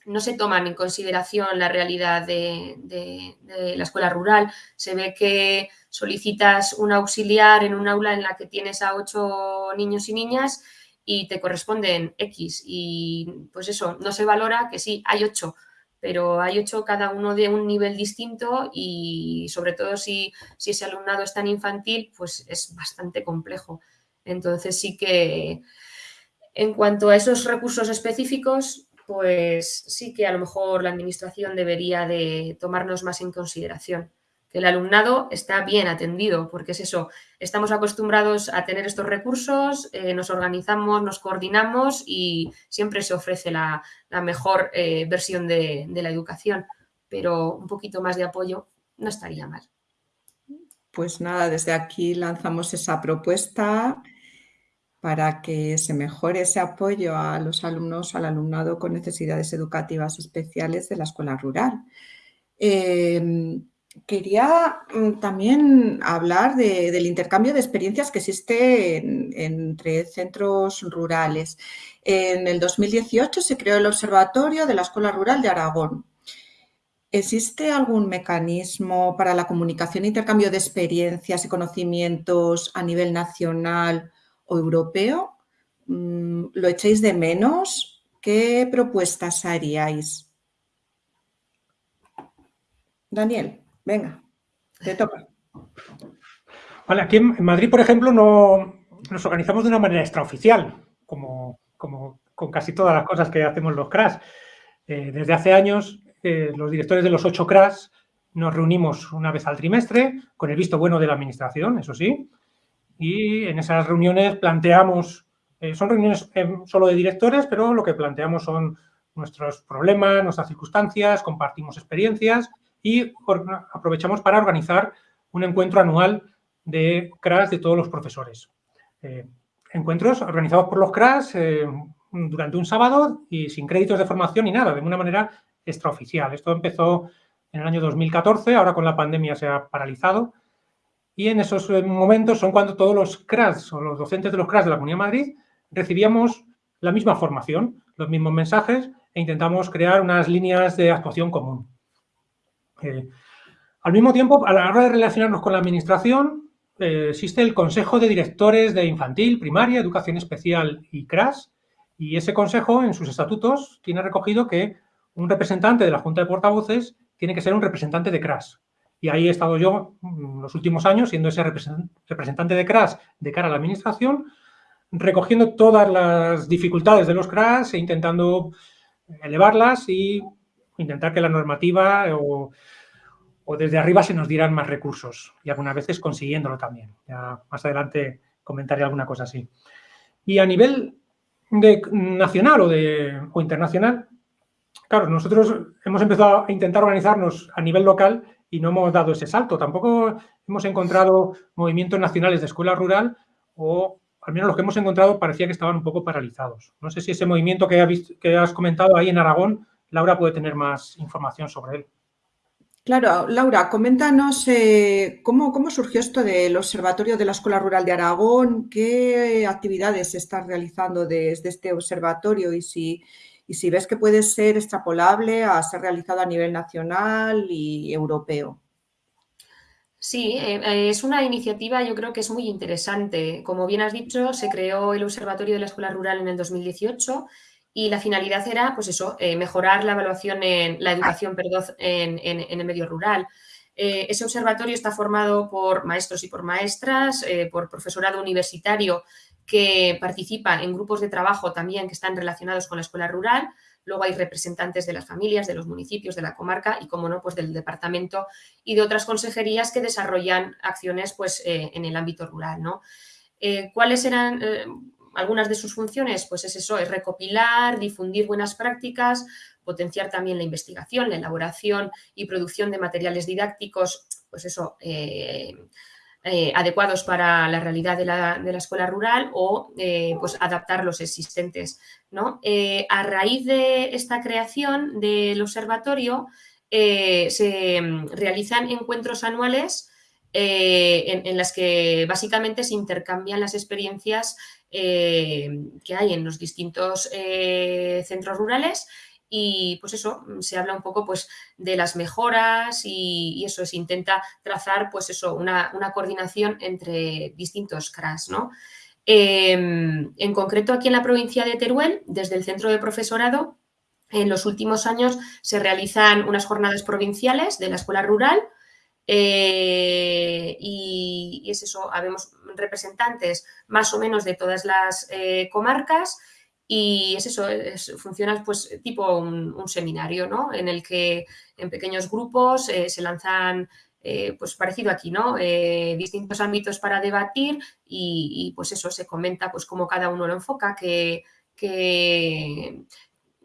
no se toman en consideración la realidad de, la escuela rural. Se ve que solicitas un auxiliar en un aula en la que tienes a ocho niños y niñas y te corresponden X. Y pues eso, no se valora que sí, hay ocho, pero hay ocho cada uno de un nivel distinto y sobre todo si, si ese alumnado es tan infantil, pues es bastante complejo. Entonces sí que en cuanto a esos recursos específicos, pues sí que a lo mejor la administración debería de tomarnos más en consideración. Que el alumnado está bien atendido, porque es eso, estamos acostumbrados a tener estos recursos, eh, nos organizamos, nos coordinamos y siempre se ofrece la, mejor eh, versión de la educación, pero un poquito más de apoyo no estaría mal. Pues nada, desde aquí lanzamos esa propuesta para que se mejore ese apoyo a los alumnos, al alumnado con necesidades educativas especiales de la escuela rural. Em, quería mm, también hablar del intercambio de experiencias que existe entre centros rurales. En el 2018 se creó el Observatorio de la Escuela Rural de Aragón. ¿Existe algún mecanismo para la comunicación e intercambio de experiencias y conocimientos a nivel nacional europeo? Mm, ¿Lo echáis de menos? ¿Qué propuestas haríais? Daniel, venga, te toca. Vale, aquí en Madrid, por ejemplo, no, nos organizamos de una manera extraoficial, como, con casi todas las cosas que hacemos los CRAS. Eh, desde hace años, eh, los directores de los ocho CRAS nos reunimos una vez al trimestre, con el visto bueno de la administración, eso sí, y en esas reuniones planteamos, eh, son reuniones eh, solo de directores, pero lo que planteamos son nuestros problemas, nuestras circunstancias, compartimos experiencias y aprovechamos para organizar un encuentro anual de CRAS de todos los profesores. Eh, encuentros organizados por los CRAS durante un sábado y sin créditos de formación ni nada, de una manera extraoficial. Esto empezó en el año 2014, ahora con la pandemia se ha paralizado y en esos eh, momentos son cuando todos los CRAS o los docentes de los CRAS de la Comunidad de Madrid recibíamos la misma formación, los mismos mensajes e intentamos crear unas líneas de actuación común. Eh, al mismo tiempo, a la hora de relacionarnos con la administración, eh, existe el Consejo de Directores de Infantil, Primaria, Educación Especial y CRAS, y ese consejo, en sus estatutos, tiene recogido que un representante de la Junta de Portavoces tiene que ser un representante de CRAS. Y ahí he estado yo mm, los últimos años siendo ese representante de CRAS de cara a la administración, recogiendo todas las dificultades de los CRAS e intentando elevarlas y intentar que la normativa o, desde arriba se nos dieran más recursos y algunas veces consiguiéndolo también. Ya más adelante comentaré alguna cosa así. Y a nivel nacional o, de, o internacional, claro, nosotros hemos empezado a intentar organizarnos a nivel local y no hemos dado ese salto. Tampoco hemos encontrado movimientos nacionales de escuela rural o al menos los que hemos encontrado parecía que estaban un poco paralizados. No sé si ese movimiento que, has comentado ahí en Aragón, Laura puede tener más información sobre él. Claro, Laura, coméntanos eh, ¿cómo, cómo, surgió esto del Observatorio de la Escuela Rural de Aragón, qué actividades se están realizando desde este observatorio y si, y si ves que puede ser extrapolable a ser realizado a nivel nacional y europeo. Sí, eh, es una iniciativa yo creo que es muy interesante. Como bien has dicho, se creó el Observatorio de la Escuela Rural en el 2018 y la finalidad era, pues eso, eh, mejorar la evaluación en la educación, en, el medio rural. Eh, ese observatorio está formado por maestros y por maestras, por profesorado universitario que participan en grupos de trabajo también que están relacionados con la escuela rural. Luego hay representantes de las familias, de los municipios, de la comarca y, como no, pues del departamento y de otras consejerías que desarrollan acciones pues, eh, en el ámbito rural. Eh, ¿Cuáles eran eh, algunas de sus funciones? Pues es eso, es recopilar, difundir buenas prácticas, potenciar también la investigación, la elaboración y producción de materiales didácticos, pues eso, eh, adecuados para la realidad de la, escuela rural o eh, pues adaptar los existentes. ¿no? Eh, a raíz de esta creación del observatorio se mm, realizan encuentros anuales en, en, las que básicamente se intercambian las experiencias que hay en los distintos centros rurales y pues eso, mm, se habla un poco pues de las mejoras y, eso, se intenta trazar pues eso, una, coordinación entre distintos CRAS, ¿no? Em, en concreto aquí en la provincia de Teruel, desde el centro de profesorado, en los últimos años se realizan unas jornadas provinciales de la escuela rural eh, y, es eso, habemos representantes más o menos de todas las eh, comarcas y es eso, funciona pues tipo un, seminario, ¿no? En el que en pequeños grupos eh, se lanzan, eh, pues parecido aquí, ¿no? Eh, distintos ámbitos para debatir y, pues eso, se comenta pues cómo cada uno lo enfoca, que,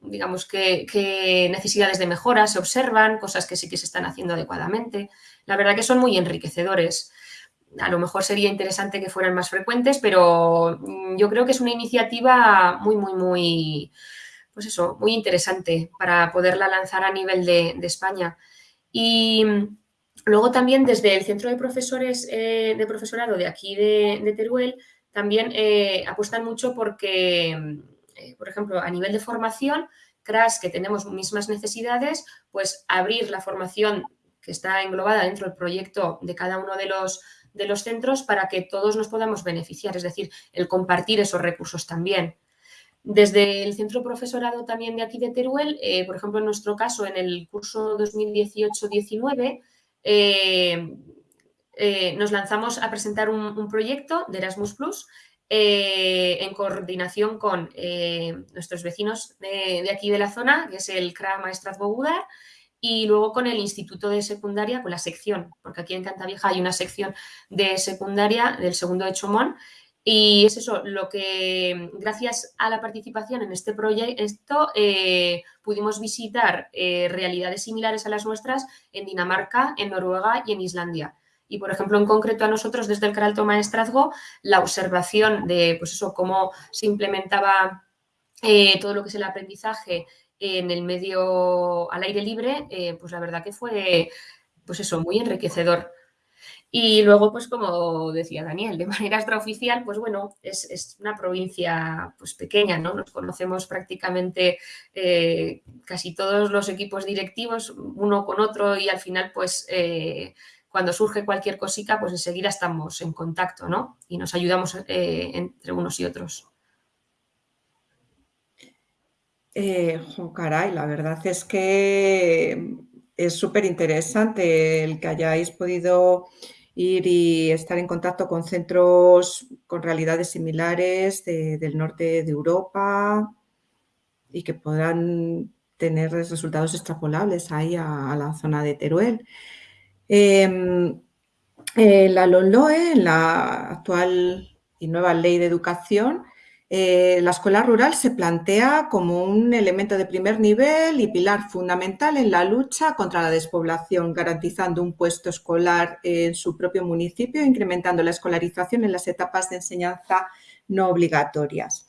digamos, qué necesidades de mejora se observan, cosas que sí que se están haciendo adecuadamente. La verdad que son muy enriquecedores a lo mejor sería interesante que fueran más frecuentes, pero mm, yo creo que es una iniciativa muy, muy, muy, pues eso, muy interesante para poderla lanzar a nivel de, España. Y mm, luego también desde el Centro de Profesores eh, de Profesorado de aquí de, Teruel, también eh, apuestan mucho porque, mm, eh, por ejemplo, a nivel de formación, CRAS, que tenemos mismas necesidades, pues abrir la formación que está englobada dentro del proyecto de cada uno de los de los centros para que todos nos podamos beneficiar, es decir, el compartir esos recursos también. Desde el centro profesorado también de aquí de Teruel, eh, por ejemplo, en nuestro caso, en el curso 2018-19, eh, eh, nos lanzamos a presentar un, proyecto de Erasmus Plus en coordinación con nuestros vecinos de, aquí de la zona, que es el CRA Maestraz Bogudar, y luego con el instituto de secundaria, con la sección, porque aquí en Cantavieja hay una sección de secundaria del segundo de Chomón, y es eso, lo que gracias a la participación en este proyecto eh, pudimos visitar eh, realidades similares a las nuestras en Dinamarca, en Noruega y en Islandia. Y, por ejemplo, en concreto a nosotros desde el Caralto Maestrazgo, la observación de pues eso, cómo se implementaba eh, todo lo que es el aprendizaje en el medio al aire libre, eh, pues la verdad que fue, pues eso, muy enriquecedor. Y luego, pues como decía Daniel, de manera extraoficial, pues bueno, es, una provincia pues pequeña, ¿no? Nos conocemos prácticamente eh, casi todos los equipos directivos, uno con otro, y al final, pues eh, cuando surge cualquier cosita, pues enseguida estamos en contacto, ¿no? Y nos ayudamos entre unos y otros. Eh, la verdad es que es súper interesante el que hayáis podido ir y estar en contacto con centros con realidades similares del norte de Europa y que puedan tener resultados extrapolables ahí a, la zona de Teruel. Em, eh, la LONLOE, la actual y nueva ley de educación, eh, la escuela rural se plantea como un elemento de primer nivel y pilar fundamental en la lucha contra la despoblación, garantizando un puesto escolar en su propio municipio, incrementando la escolarización en las etapas de enseñanza no obligatorias.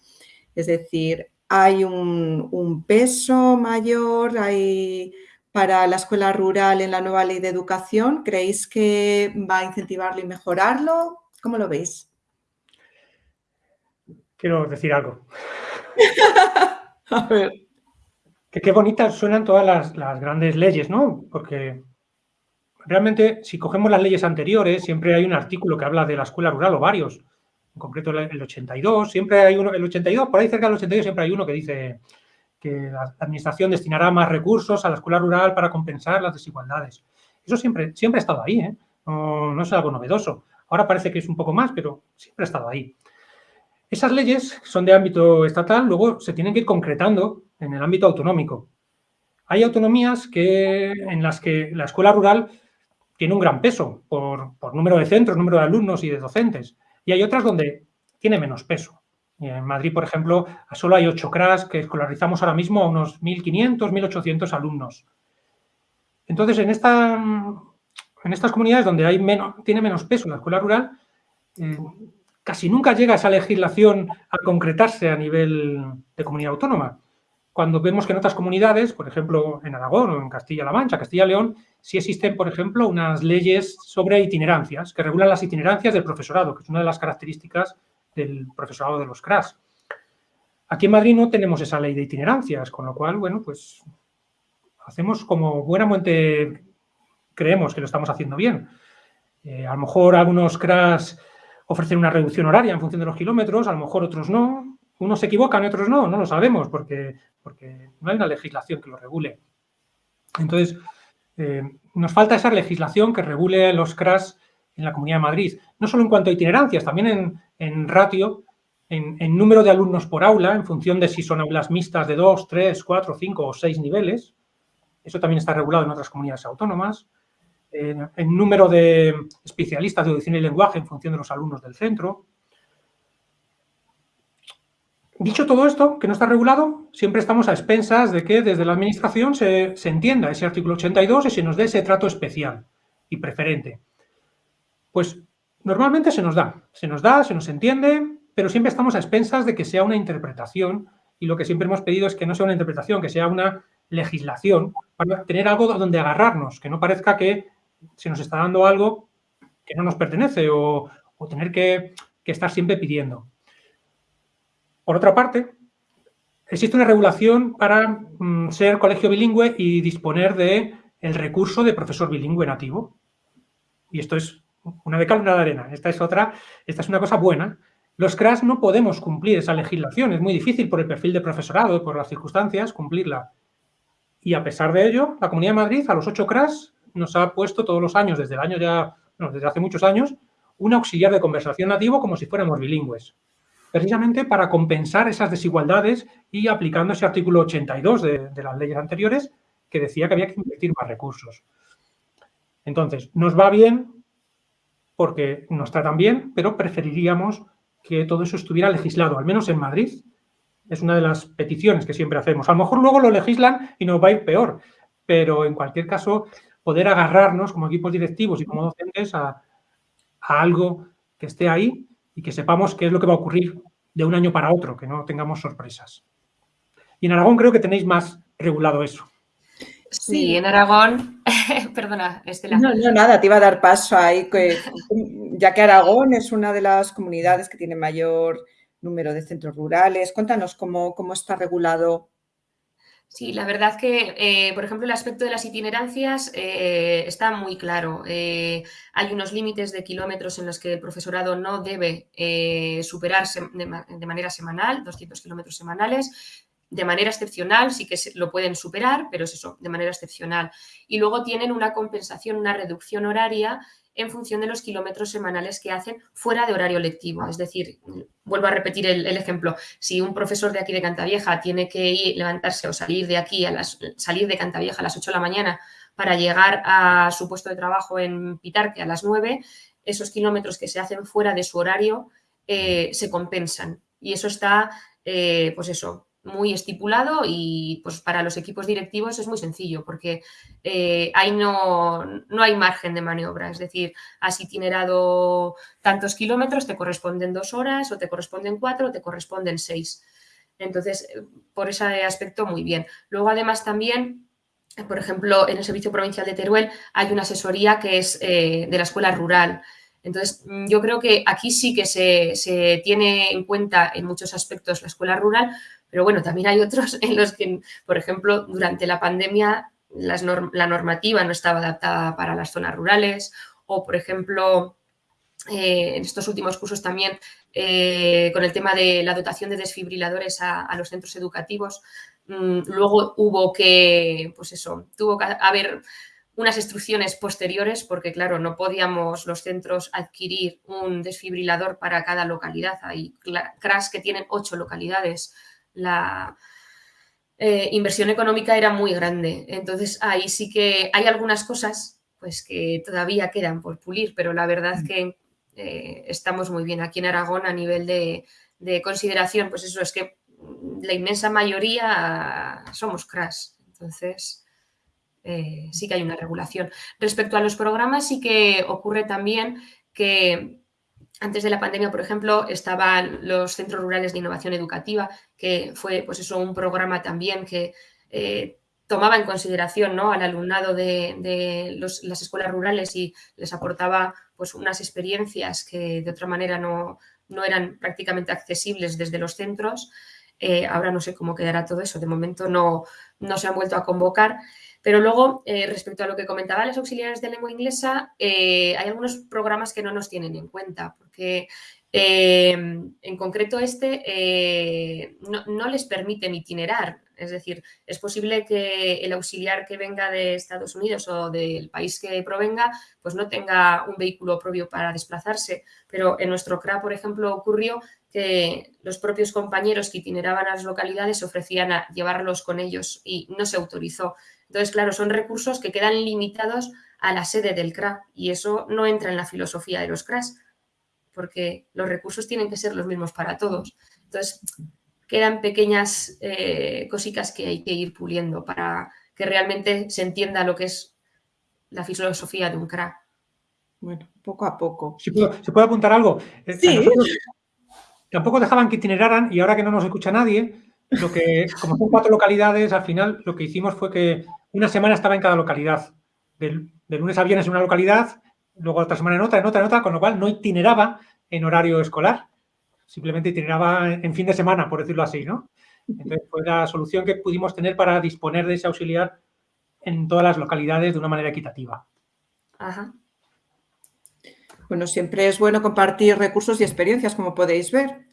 Es decir, hay un, peso mayor para la escuela rural en la nueva ley de educación. ¿Creéis que va a incentivarlo y mejorarlo? ¿Cómo lo veis? Quiero decir algo. A ver. Que qué bonitas suenan todas las, grandes leyes, ¿no? Porque realmente, si cogemos las leyes anteriores, siempre hay un artículo que habla de la escuela rural o varios. En concreto, el 82, siempre hay uno, el 82, por ahí cerca del 82 siempre hay uno que dice que la administración destinará más recursos a la escuela rural para compensar las desigualdades. Eso siempre, siempre ha estado ahí, ¿eh? no, no es algo novedoso. Ahora parece que es un poco más, pero siempre ha estado ahí. Esas leyes son de ámbito estatal, luego se tienen que ir concretando en el ámbito autonómico. Hay autonomías que, en las que la escuela rural tiene un gran peso por, número de centros, número de alumnos y de docentes. Y hay otras donde tiene menos peso. En Madrid, por ejemplo, solo hay ocho CRAS que escolarizamos ahora mismo a unos 1.500, 1.800 alumnos. Entonces, en, esta, en estas comunidades donde tiene menos peso la escuela rural, eh, casi nunca llega esa legislación a concretarse a nivel de comunidad autónoma. Cuando vemos que en otras comunidades, por ejemplo, en Aragón o en Castilla-La Mancha, Castilla-León, sí existen, por ejemplo, unas leyes sobre itinerancias, que regulan las itinerancias del profesorado, que es una de las características del profesorado de los CRAS. Aquí en Madrid no tenemos esa ley de itinerancias, con lo cual, bueno, pues hacemos como buenamente creemos que lo estamos haciendo bien. Eh, a lo mejor algunos CRAS ofrecen una reducción horaria en función de los kilómetros, a lo mejor otros no, unos se equivocan y otros no, no lo sabemos porque porque no hay una legislación que lo regule. Entonces, eh, nos falta esa legislación que regule los crash en la Comunidad de Madrid, no solo en cuanto a itinerancias, también en, ratio, en, número de alumnos por aula, en función de si son aulas mixtas de 2, 3, 4, 5 o 6 niveles. Eso también está regulado en otras comunidades autónomas. En número de especialistas de audición y lenguaje en función de los alumnos del centro. Dicho todo esto, que no está regulado, siempre estamos a expensas de que desde la Administración se, entienda ese artículo 82 y se nos dé ese trato especial y preferente. Pues normalmente se nos da, se nos da, se nos entiende, pero siempre estamos a expensas de que sea una interpretación y lo que siempre hemos pedido es que no sea una interpretación, que sea una legislación para tener algo donde agarrarnos, que no parezca que se nos está dando algo que no nos pertenece o, tener que estar siempre pidiendo. Por otra parte, existe una regulación para mm, ser colegio bilingüe y disponer de el recurso de profesor bilingüe nativo. Y esto es una de cal, una de arena. Esta es otra, esta es una cosa buena. Los CRAS no podemos cumplir esa legislación, es muy difícil por el perfil de profesorado, por las circunstancias, cumplirla. Y a pesar de ello, la Comunidad de Madrid a los ocho CRAS nos ha puesto todos los años, desde el año ya, desde hace muchos años, un auxiliar de conversación nativo como si fuéramos bilingües precisamente para compensar esas desigualdades y aplicando ese artículo 82 de, las leyes anteriores que decía que había que invertir más recursos. Entonces, nos va bien porque nos tratan bien, pero preferiríamos que todo eso estuviera legislado, al menos en Madrid. Es una de las peticiones que siempre hacemos. A lo mejor luego lo legislan y nos va a ir peor, pero en cualquier caso, poder agarrarnos como equipos directivos y como docentes a algo que esté ahí y que sepamos qué es lo que va a ocurrir de un año para otro, que no tengamos sorpresas. Y en Aragón creo que tenéis más regulado eso. Sí, en Aragón, perdona, Estela. No, no, nada, te iba a dar paso ahí, ya que Aragón es una de las comunidades que tiene mayor número de centros rurales. Cuéntanos cómo, cómo está regulado Sí, la verdad que, eh, por ejemplo, el aspecto de las itinerancias eh, está muy claro. Eh, hay unos límites de kilómetros en los que el profesorado no debe superarse de, manera semanal, 200 kilómetros semanales. De manera excepcional sí que lo pueden superar, pero es eso, de manera excepcional. Y luego tienen una compensación, una reducción horaria en función de los kilómetros semanales que hacen fuera de horario lectivo. Es decir, vuelvo a repetir el, ejemplo, si un profesor de aquí de Cantavieja tiene que ir, levantarse o salir de aquí, a las, salir de Cantavieja a las 8 de la mañana para llegar a su puesto de trabajo en Pitarque a las 9, esos kilómetros que se hacen fuera de su horario eh, se compensan. Y eso está, eh, pues eso, muy estipulado y pues para los equipos directivos es muy sencillo porque eh, ahí no, no, hay margen de maniobra. Es decir, has itinerado tantos kilómetros, te corresponden dos horas o te corresponden cuatro o te corresponden seis. Entonces, por ese aspecto, muy bien. Luego, además, también, por ejemplo, en el Servicio Provincial de Teruel hay una asesoría que es eh, de la escuela rural. Entonces, yo creo que aquí sí que se, se tiene en cuenta en muchos aspectos la escuela rural, pero bueno, también hay otros en los que, por ejemplo, durante la pandemia la normativa no estaba adaptada para las zonas rurales o, por ejemplo, eh, en estos últimos cursos también eh, con el tema de la dotación de desfibriladores a, los centros educativos. Mm, luego hubo que, pues eso, tuvo que haber unas instrucciones posteriores porque, claro, no podíamos los centros adquirir un desfibrilador para cada localidad. Hay CRAS que tienen ocho localidades la, eh, inversión económica era muy grande. Entonces ahí sí que hay algunas cosas pues que todavía quedan por pulir, pero la verdad mm. que eh, estamos muy bien aquí en Aragón a nivel de, consideración, pues eso es que la inmensa mayoría somos crash. Entonces, eh, sí que hay una regulación. Respecto a los programas, sí que ocurre también que antes de la pandemia, por ejemplo, estaban los centros rurales de innovación educativa, que fue pues eso, un programa también que eh, tomaba en consideración ¿no? al alumnado de, las escuelas rurales y les aportaba pues, unas experiencias que de otra manera no, no eran prácticamente accesibles desde los centros. Eh, ahora no sé cómo quedará todo eso, de momento no, no se han vuelto a convocar. Pero luego, eh, respecto a lo que comentaba las auxiliares de lengua inglesa, eh, hay algunos programas que no nos tienen en cuenta, porque eh, en concreto este no, les permiten itinerar. Es decir, es posible que el auxiliar que venga de Estados Unidos o del país que provenga, pues no tenga un vehículo propio para desplazarse. Pero en nuestro CRA, por ejemplo, ocurrió que los propios compañeros que itineraban a las localidades ofrecían a llevarlos con ellos y no se autorizó. Entonces, claro, son recursos que quedan limitados a la sede del CRA y eso no entra en la filosofía de los CRAs, porque los recursos tienen que ser los mismos para todos. Entonces, quedan pequeñas eh, cositas que hay que ir puliendo para que realmente se entienda lo que es la filosofía de un CRA. Bueno, poco a poco. ¿Se puede, apuntar algo? Eh, sí. Tampoco dejaban que itineraran y ahora que no nos escucha nadie, lo que, como son cuatro localidades, al final lo que hicimos fue que una semana estaba en cada localidad. De, lunes a viernes en una localidad, luego otra semana en otra, en otra, en otra, con lo cual no itineraba en horario escolar. Simplemente itineraba en fin de semana, por decirlo así, ¿no? Entonces fue la solución que pudimos tener para disponer de ese auxiliar en todas las localidades de una manera equitativa. Ajá. Bueno, siempre es bueno compartir recursos y experiencias, como podéis ver.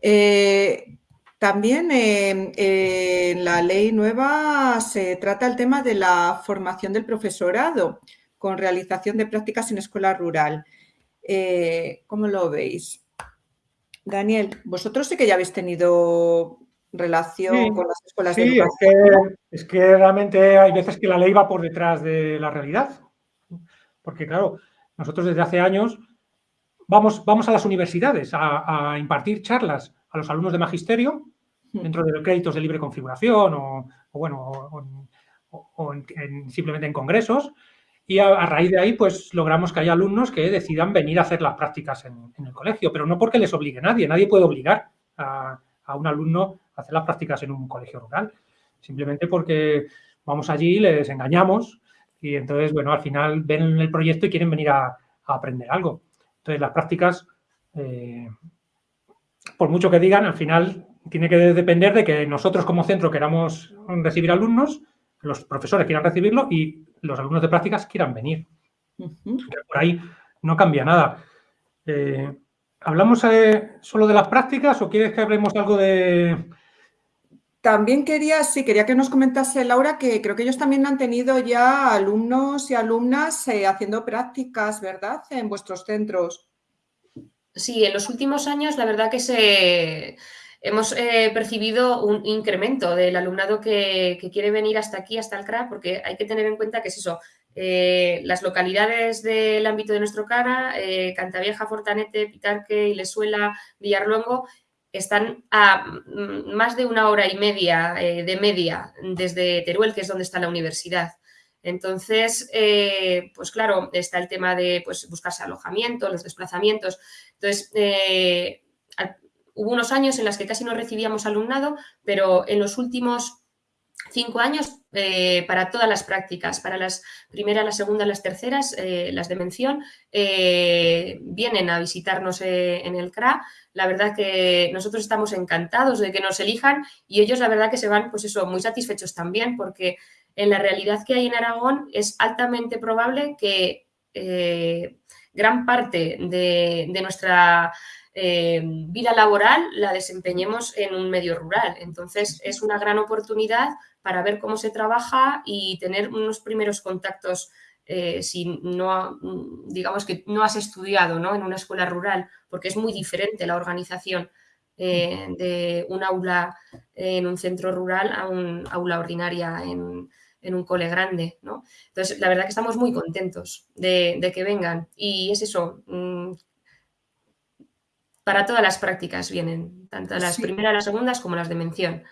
Eh, también eh, en la ley nueva se trata el tema de la formación del profesorado con realización de prácticas en escuela rural. Eh, ¿Cómo lo veis? Daniel, vosotros sí que ya habéis tenido relación con las escuelas de educación. Es que, es que realmente hay veces que la ley va por detrás de la realidad. Porque, claro, nosotros desde hace años vamos, vamos a las universidades a impartir charlas a los alumnos de magisterio hmm. dentro de los créditos de libre configuración o, bueno, o, simplemente en congresos. Y a, raíz de ahí, pues logramos que haya alumnos que decidan venir a hacer las prácticas en, el colegio, pero no porque les obligue nadie. Nadie puede obligar a, un alumno a hacer las prácticas en un colegio rural. Simplemente porque vamos allí, les engañamos y entonces, bueno, al final ven el proyecto y quieren venir a, aprender algo. Entonces, las prácticas eh, por mucho que digan, al final tiene que depender de que nosotros como centro queramos recibir alumnos, los profesores quieran recibirlo y los alumnos de prácticas quieran venir. Por ahí no cambia nada. Eh, ¿Hablamos eh, solo de las prácticas o quieres que hablemos algo de...? También quería, sí, quería que nos comentase, Laura, que creo que ellos también han tenido ya alumnos y alumnas eh, haciendo prácticas, ¿verdad?, en vuestros centros. Sí, en los últimos años la verdad que se, hemos eh, percibido un incremento del alumnado que, quiere venir hasta aquí, hasta el CRA, porque hay que tener en cuenta que es eso, eh, las localidades del ámbito de nuestro CRA, eh, Cantavieja, Fortanete, Pitarque, Ilesuela, Villarluengo, están a mm, más de una hora y media de media desde Teruel, que es donde está la universidad. Entonces, eh, pues claro, está el tema de pues, buscarse alojamiento, los desplazamientos. Entonces, eh, hubo unos años en los que casi no recibíamos alumnado, pero en los últimos cinco años eh, para todas las prácticas, para las primeras, las segundas, las terceras, las de mención, vienen a visitarnos en el CRA. La verdad que nosotros estamos encantados de que nos elijan y ellos la verdad que se van, pues eso, muy satisfechos también porque en la realidad que hay en Aragón es altamente probable que eh, gran parte de, nuestra eh, vida laboral la desempeñemos en un medio rural. Entonces, es una gran oportunidad para ver cómo se trabaja y tener unos primeros contactos eh, si no, digamos que no has estudiado en una escuela rural, porque es muy diferente la organización de un aula en un centro rural a un aula ordinaria en, un cole grande, ¿no? Entonces, la verdad que estamos muy contentos de, que vengan. Y es eso, mm, para todas las prácticas vienen, tanto las primeras, las segundas como las de mención.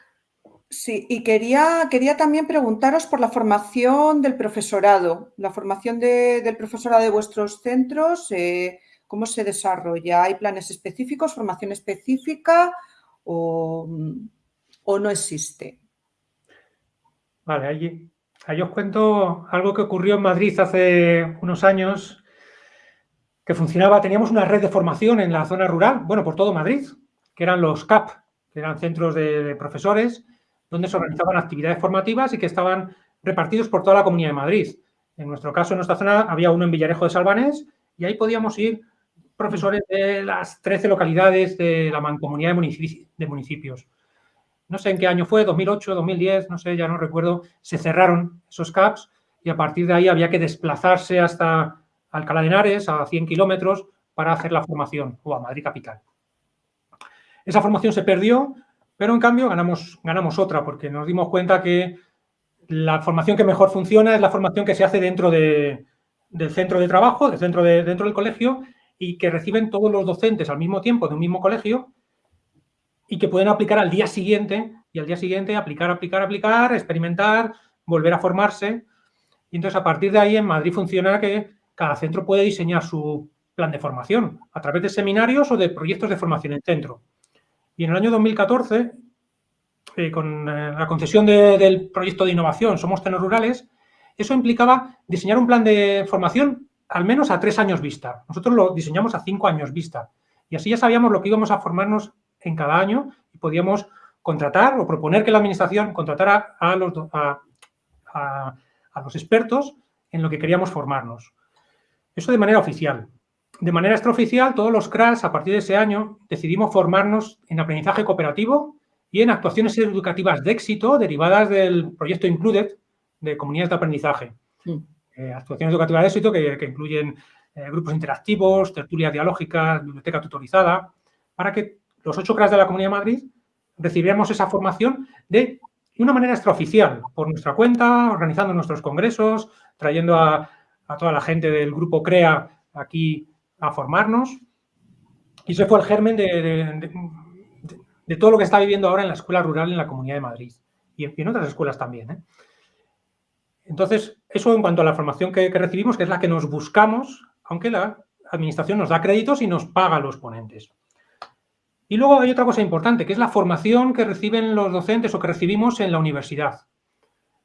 Sí, y quería, quería también preguntaros por la formación del profesorado, la formación del profesorado de vuestros centros, eh, ¿cómo se desarrolla? ¿Hay planes específicos, formación específica o, no existe? Vale, allí, ahí os cuento algo que ocurrió en Madrid hace unos años que funcionaba, teníamos una red de formación en la zona rural, bueno, por todo Madrid, que eran los CAP, que eran centros de, profesores, donde se organizaban actividades formativas y que estaban repartidos por toda la Comunidad de Madrid. En nuestro caso, en nuestra zona, había uno en Villarejo de Salvanés y ahí podíamos ir profesores de las 13 localidades de la mancomunidad de, municipios. No sé en qué año fue, 2008, 2010, no sé, ya no recuerdo, se cerraron esos CAPs y a partir de ahí había que desplazarse hasta Alcalá de Henares, a 100 kilómetros, para hacer la formación, o a Madrid Capital. Esa formación se perdió, pero en cambio ganamos, ganamos otra, porque nos dimos cuenta que la formación que mejor funciona es la formación que se hace dentro del centro de trabajo, de, dentro del colegio, y que reciben todos los docentes al mismo tiempo de un mismo colegio y que pueden aplicar al día siguiente, y al día siguiente aplicar, aplicar, aplicar, experimentar, volver a formarse. Y entonces, a partir de ahí, en Madrid funciona que cada centro puede diseñar su plan de formación a través de seminarios o de proyectos de formación en centro. Y en el año 2014, eh, con eh, la concesión del proyecto de innovación Somos Tenos Rurales, eso implicaba diseñar un plan de formación al menos a tres años vista. Nosotros lo diseñamos a cinco años vista. Y así ya sabíamos lo que íbamos a formarnos en cada año y podíamos contratar o proponer que la administración contratara a los, a los expertos en lo que queríamos formarnos. Eso de manera oficial. De manera extraoficial, todos los CRAS, a partir de ese año, decidimos formarnos en aprendizaje cooperativo y en actuaciones educativas de éxito derivadas del proyecto Included de comunidades de aprendizaje. Eh, actuaciones educativas de éxito que, incluyen eh, grupos interactivos, tertulias dialógicas, biblioteca tutorizada, para que los ocho CRAS de la Comunidad de Madrid recibiéramos esa formación de una manera extraoficial, por nuestra cuenta, organizando nuestros congresos, trayendo a, toda la gente del grupo CREA aquí a formarnos. Y ese fue el germen de, todo lo que está viviendo ahora en la escuela rural en la Comunidad de Madrid y en, otras escuelas también. ¿eh? Entonces, eso en cuanto a la formación que, recibimos, que es la que nos buscamos, aunque la administración nos da créditos y nos paga los ponentes. Y luego hay otra cosa importante, que es la formación que reciben los docentes o que recibimos en la universidad.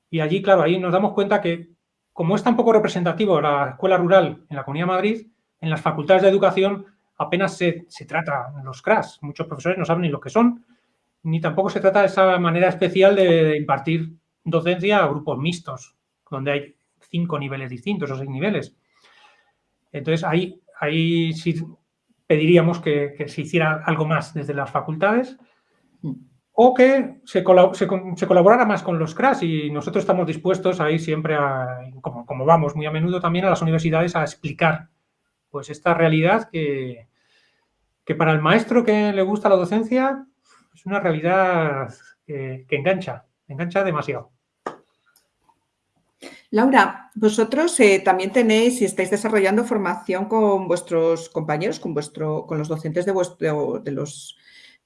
Y allí, claro, ahí nos damos cuenta que como es tan poco representativo la escuela rural en la Comunidad de Madrid, en las facultades de educación apenas se, trata los CRAS. Muchos profesores no saben ni lo que son, ni tampoco se trata de esa manera especial de impartir docencia a grupos mixtos, donde hay cinco niveles distintos o seis niveles. Entonces, ahí, ahí sí pediríamos que, que se hiciera algo más desde las facultades o que se, colaborara más con los CRAS y nosotros estamos dispuestos a ir siempre, a, como, vamos muy a menudo también a las universidades, a explicar pues esta realidad que, que para el maestro que le gusta la docencia es una realidad que, engancha, engancha demasiado. Laura, vosotros eh, también tenéis y estáis desarrollando formación con vuestros compañeros, con, vuestro, con los docentes de, vuestro, de los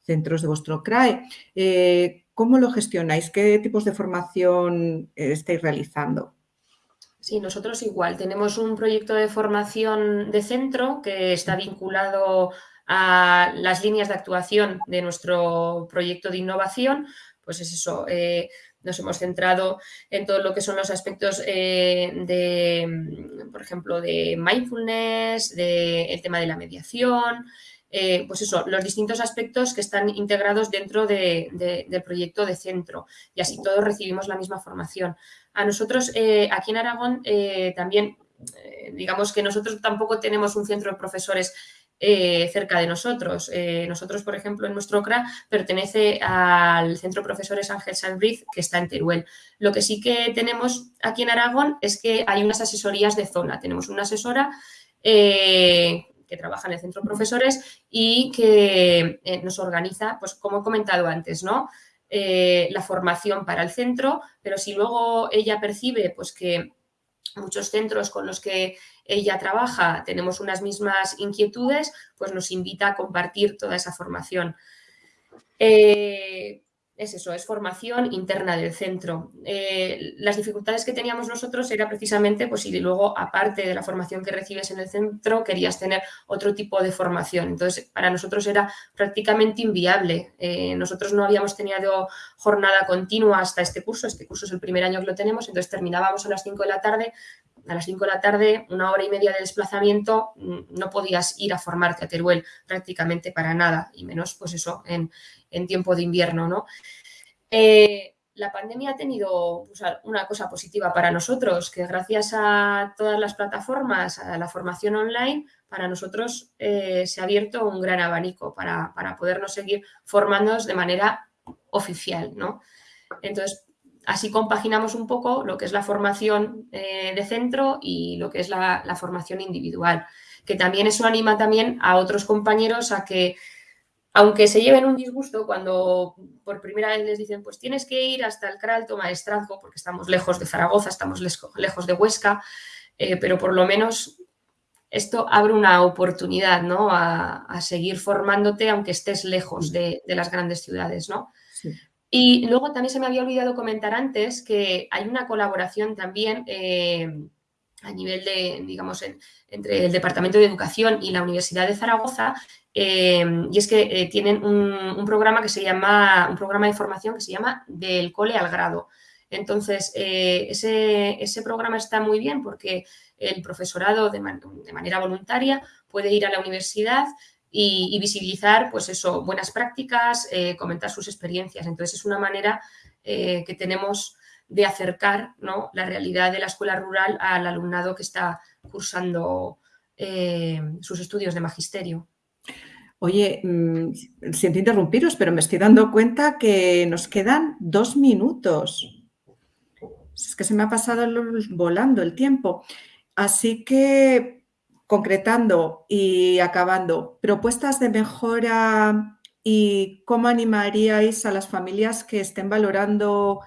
centros de vuestro CRAE. Eh, ¿Cómo lo gestionáis? ¿Qué tipos de formación eh, estáis realizando? Sí, nosotros igual. Tenemos un proyecto de formación de centro que está vinculado a las líneas de actuación de nuestro proyecto de innovación. Pues es eso, eh, nos hemos centrado en todo lo que son los aspectos de, por ejemplo, de mindfulness, del tema de la mediación, eh, pues eso, los distintos aspectos que están integrados dentro del proyecto de centro y así todos recibimos la misma formación. A nosotros eh, aquí en Aragón eh, también, digamos que nosotros tampoco tenemos un centro de profesores cerca de nosotros. nosotros, por ejemplo, en nuestro CRA pertenece al Centro Profesores Ángel Salbriz, que está en Teruel. Lo que sí que tenemos aquí en Aragón es que hay unas asesorías de zona. Tenemos una asesora que trabaja en el centro profesores y que eh, nos organiza, pues como he comentado antes, ¿no? Eh, la formación para el centro, pero si luego ella percibe pues que muchos centros con los que ella trabaja tenemos unas mismas inquietudes, pues nos invita a compartir toda esa formación. Eh, es eso, es formación interna del centro. Eh, las dificultades que teníamos nosotros era precisamente, pues si luego, aparte de la formación que recibes en el centro, querías tener otro tipo de formación. Entonces, para nosotros era prácticamente inviable. Eh, nosotros no habíamos tenido jornada continua hasta este curso, este curso es el primer año que lo tenemos, entonces terminábamos a las 5 de la tarde, a las 5 de la tarde, una hora y media de desplazamiento, mm, no podías ir a formarte a Teruel prácticamente para nada, y menos pues eso en, en tiempo de invierno, ¿no? Eh, la pandemia ha tenido una cosa positiva para nosotros, que gracias a todas las plataformas, a la formación online, para nosotros eh, se ha abierto un gran abanico para, podernos seguir formándonos de manera oficial, ¿no? Entonces, así compaginamos un poco lo que es la formación eh, de centro y lo que es la, formación individual, que también eso anima también a otros compañeros a que aunque se lleven un disgusto cuando por primera vez les dicen, pues tienes que ir hasta el Cralto Maestrazgo, porque estamos lejos de Zaragoza, estamos lejos de Huesca, eh, pero por lo menos esto abre una oportunidad ¿no? a, seguir formándote aunque estés lejos de, las grandes ciudades. ¿no? Y luego también se me había olvidado comentar antes que hay una colaboración también eh, a nivel de, digamos, entre el Departamento de Educación y la Universidad de Zaragoza, Em, y es que eh, tienen un, programa que se llama, un programa de formación que se llama Del cole al grado. Entonces, eh, ese, programa está muy bien porque el profesorado de, manera voluntaria puede ir a la universidad y, visibilizar, pues eso, buenas prácticas, eh, comentar sus experiencias. Entonces, es una manera que tenemos de acercar la realidad de la escuela rural al alumnado que está cursando sus estudios de magisterio. Oye, mm, siento interrumpiros, pero me estoy dando cuenta que nos quedan dos minutos. Es que se me ha pasado volando el tiempo. Así que, concretando y acabando, propuestas de mejora y cómo animaríais a las familias que estén valorando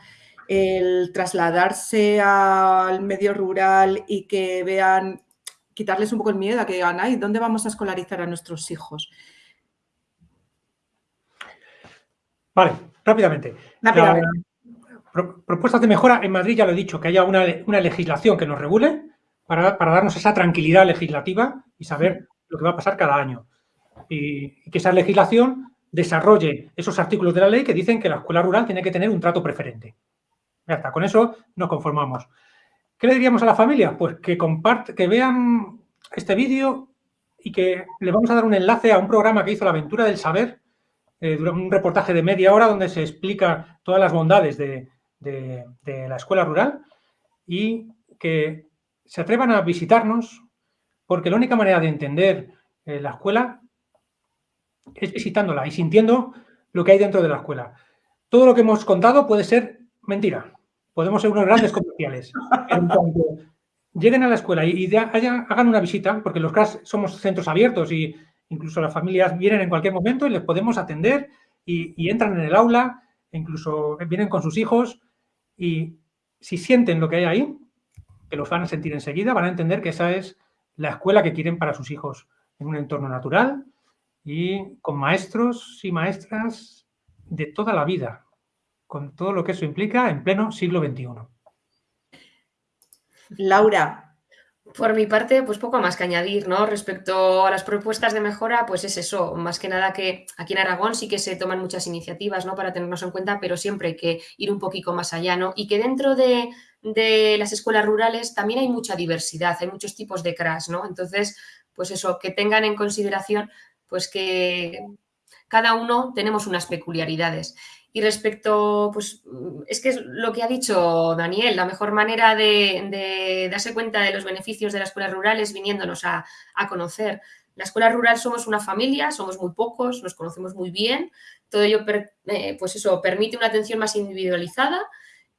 el trasladarse al medio rural y que vean, quitarles un poco el miedo a que digan, ay, ¿dónde vamos a escolarizar a nuestros hijos? Vale, rápidamente. propuestas de mejora, en Madrid ya lo he dicho, que haya una, legislación que nos regule para, darnos esa tranquilidad legislativa y saber lo que va a pasar cada año. Y, que esa legislación desarrolle esos artículos de la ley que dicen que la escuela rural tiene que tener un trato preferente. Ya está, con eso nos conformamos. ¿Qué le diríamos a la familia? Pues que, comparte, que vean este vídeo y que le vamos a dar un enlace a un programa que hizo La Aventura del Saber, eh, un reportaje de media hora donde se explica todas las bondades de, la escuela rural y que se atrevan a visitarnos porque la única manera de entender eh, la escuela es visitándola y sintiendo lo que hay dentro de la escuela. Todo lo que hemos contado puede ser mentira. Podemos ser unos grandes comerciales. En lleguen a la escuela y, hagan una visita, porque los CRAS somos centros abiertos y Incluso las familias vienen en cualquier momento y les podemos atender y, entran en el aula, incluso vienen con sus hijos y si sienten lo que hay ahí, que los van a sentir enseguida, van a entender que esa es la escuela que quieren para sus hijos, en un entorno natural y con maestros y maestras de toda la vida, con todo lo que eso implica en pleno siglo XXI. Laura, por mi parte, pues poco más que añadir, ¿no? Respecto a las propuestas de mejora, pues es eso, más que nada que aquí en Aragón sí que se toman muchas iniciativas, ¿no? Para tenernos en cuenta, pero siempre hay que ir un poquito más allá, ¿no? Y que dentro de, las escuelas rurales también hay mucha diversidad, hay muchos tipos de crash, ¿no? Entonces, pues eso, que tengan en consideración, pues que cada uno tenemos unas peculiaridades. Y respecto, pues es que es lo que ha dicho Daniel, la mejor manera de, darse cuenta de los beneficios de la escuela rural es viniéndonos a, conocer. La escuela rural somos una familia, somos muy pocos, nos conocemos muy bien, todo ello, eh, pues eso, permite una atención más individualizada,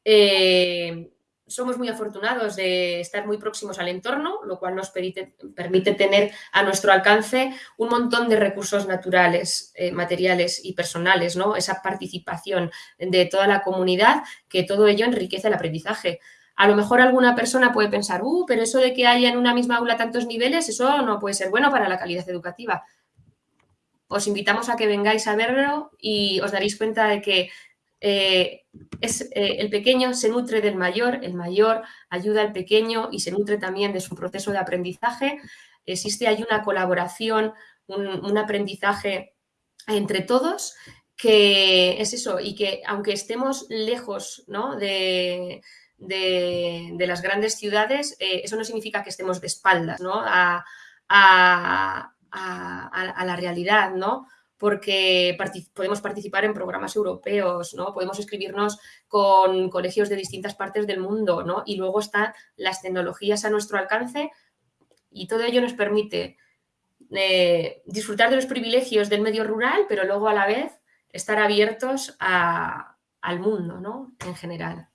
eh, somos muy afortunados de estar muy próximos al entorno, lo cual nos permite, tener a nuestro alcance un montón de recursos naturales, eh, materiales y personales, ¿no? esa participación de toda la comunidad, que todo ello enriquece el aprendizaje. A lo mejor alguna persona puede pensar, uh, pero eso de que haya en una misma aula tantos niveles, eso no puede ser bueno para la calidad educativa. Os invitamos a que vengáis a verlo y os daréis cuenta de que eh, es, eh, el pequeño se nutre del mayor, el mayor ayuda al pequeño y se nutre también de su proceso de aprendizaje. Existe ahí una colaboración, un, aprendizaje entre todos que es eso y que aunque estemos lejos de, las grandes ciudades, eh, eso no significa que estemos de espaldas a, a, la realidad, ¿no? Porque podemos participar en programas europeos, ¿no? podemos escribirnos con colegios de distintas partes del mundo ¿no? y luego están las tecnologías a nuestro alcance y todo ello nos permite eh, disfrutar de los privilegios del medio rural, pero luego a la vez estar abiertos al mundo ¿no? en general.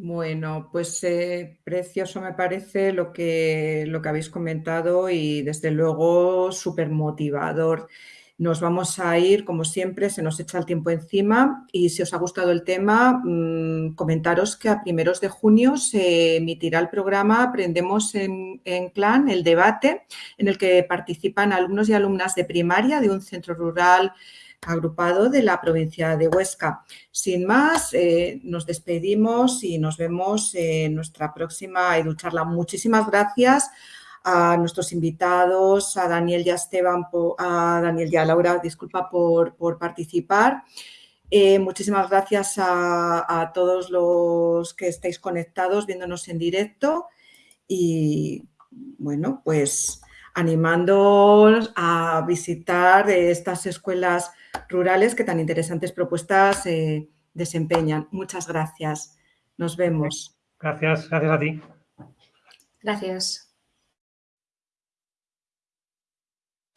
Bueno, pues eh, precioso me parece lo que, lo que habéis comentado y desde luego súper motivador. Nos vamos a ir, como siempre, se nos echa el tiempo encima y si os ha gustado el tema, mm, comentaros que a primeros de junio se emitirá el programa Aprendemos en, en, Clan, el debate, en el que participan alumnos y alumnas de primaria de un centro rural agrupado de la provincia de Huesca. Sin más, eh, nos despedimos y nos vemos en nuestra próxima EduCharla. Muchísimas gracias a nuestros invitados, a Daniel y a Esteban, a Daniel y a Laura, disculpa por, participar. Eh, muchísimas gracias a, todos los que estáis conectados viéndonos en directo y bueno, pues animándoos a visitar estas escuelas rurales que tan interesantes propuestas eh, desempeñan. Muchas gracias. Nos vemos. Gracias, gracias a ti. Gracias.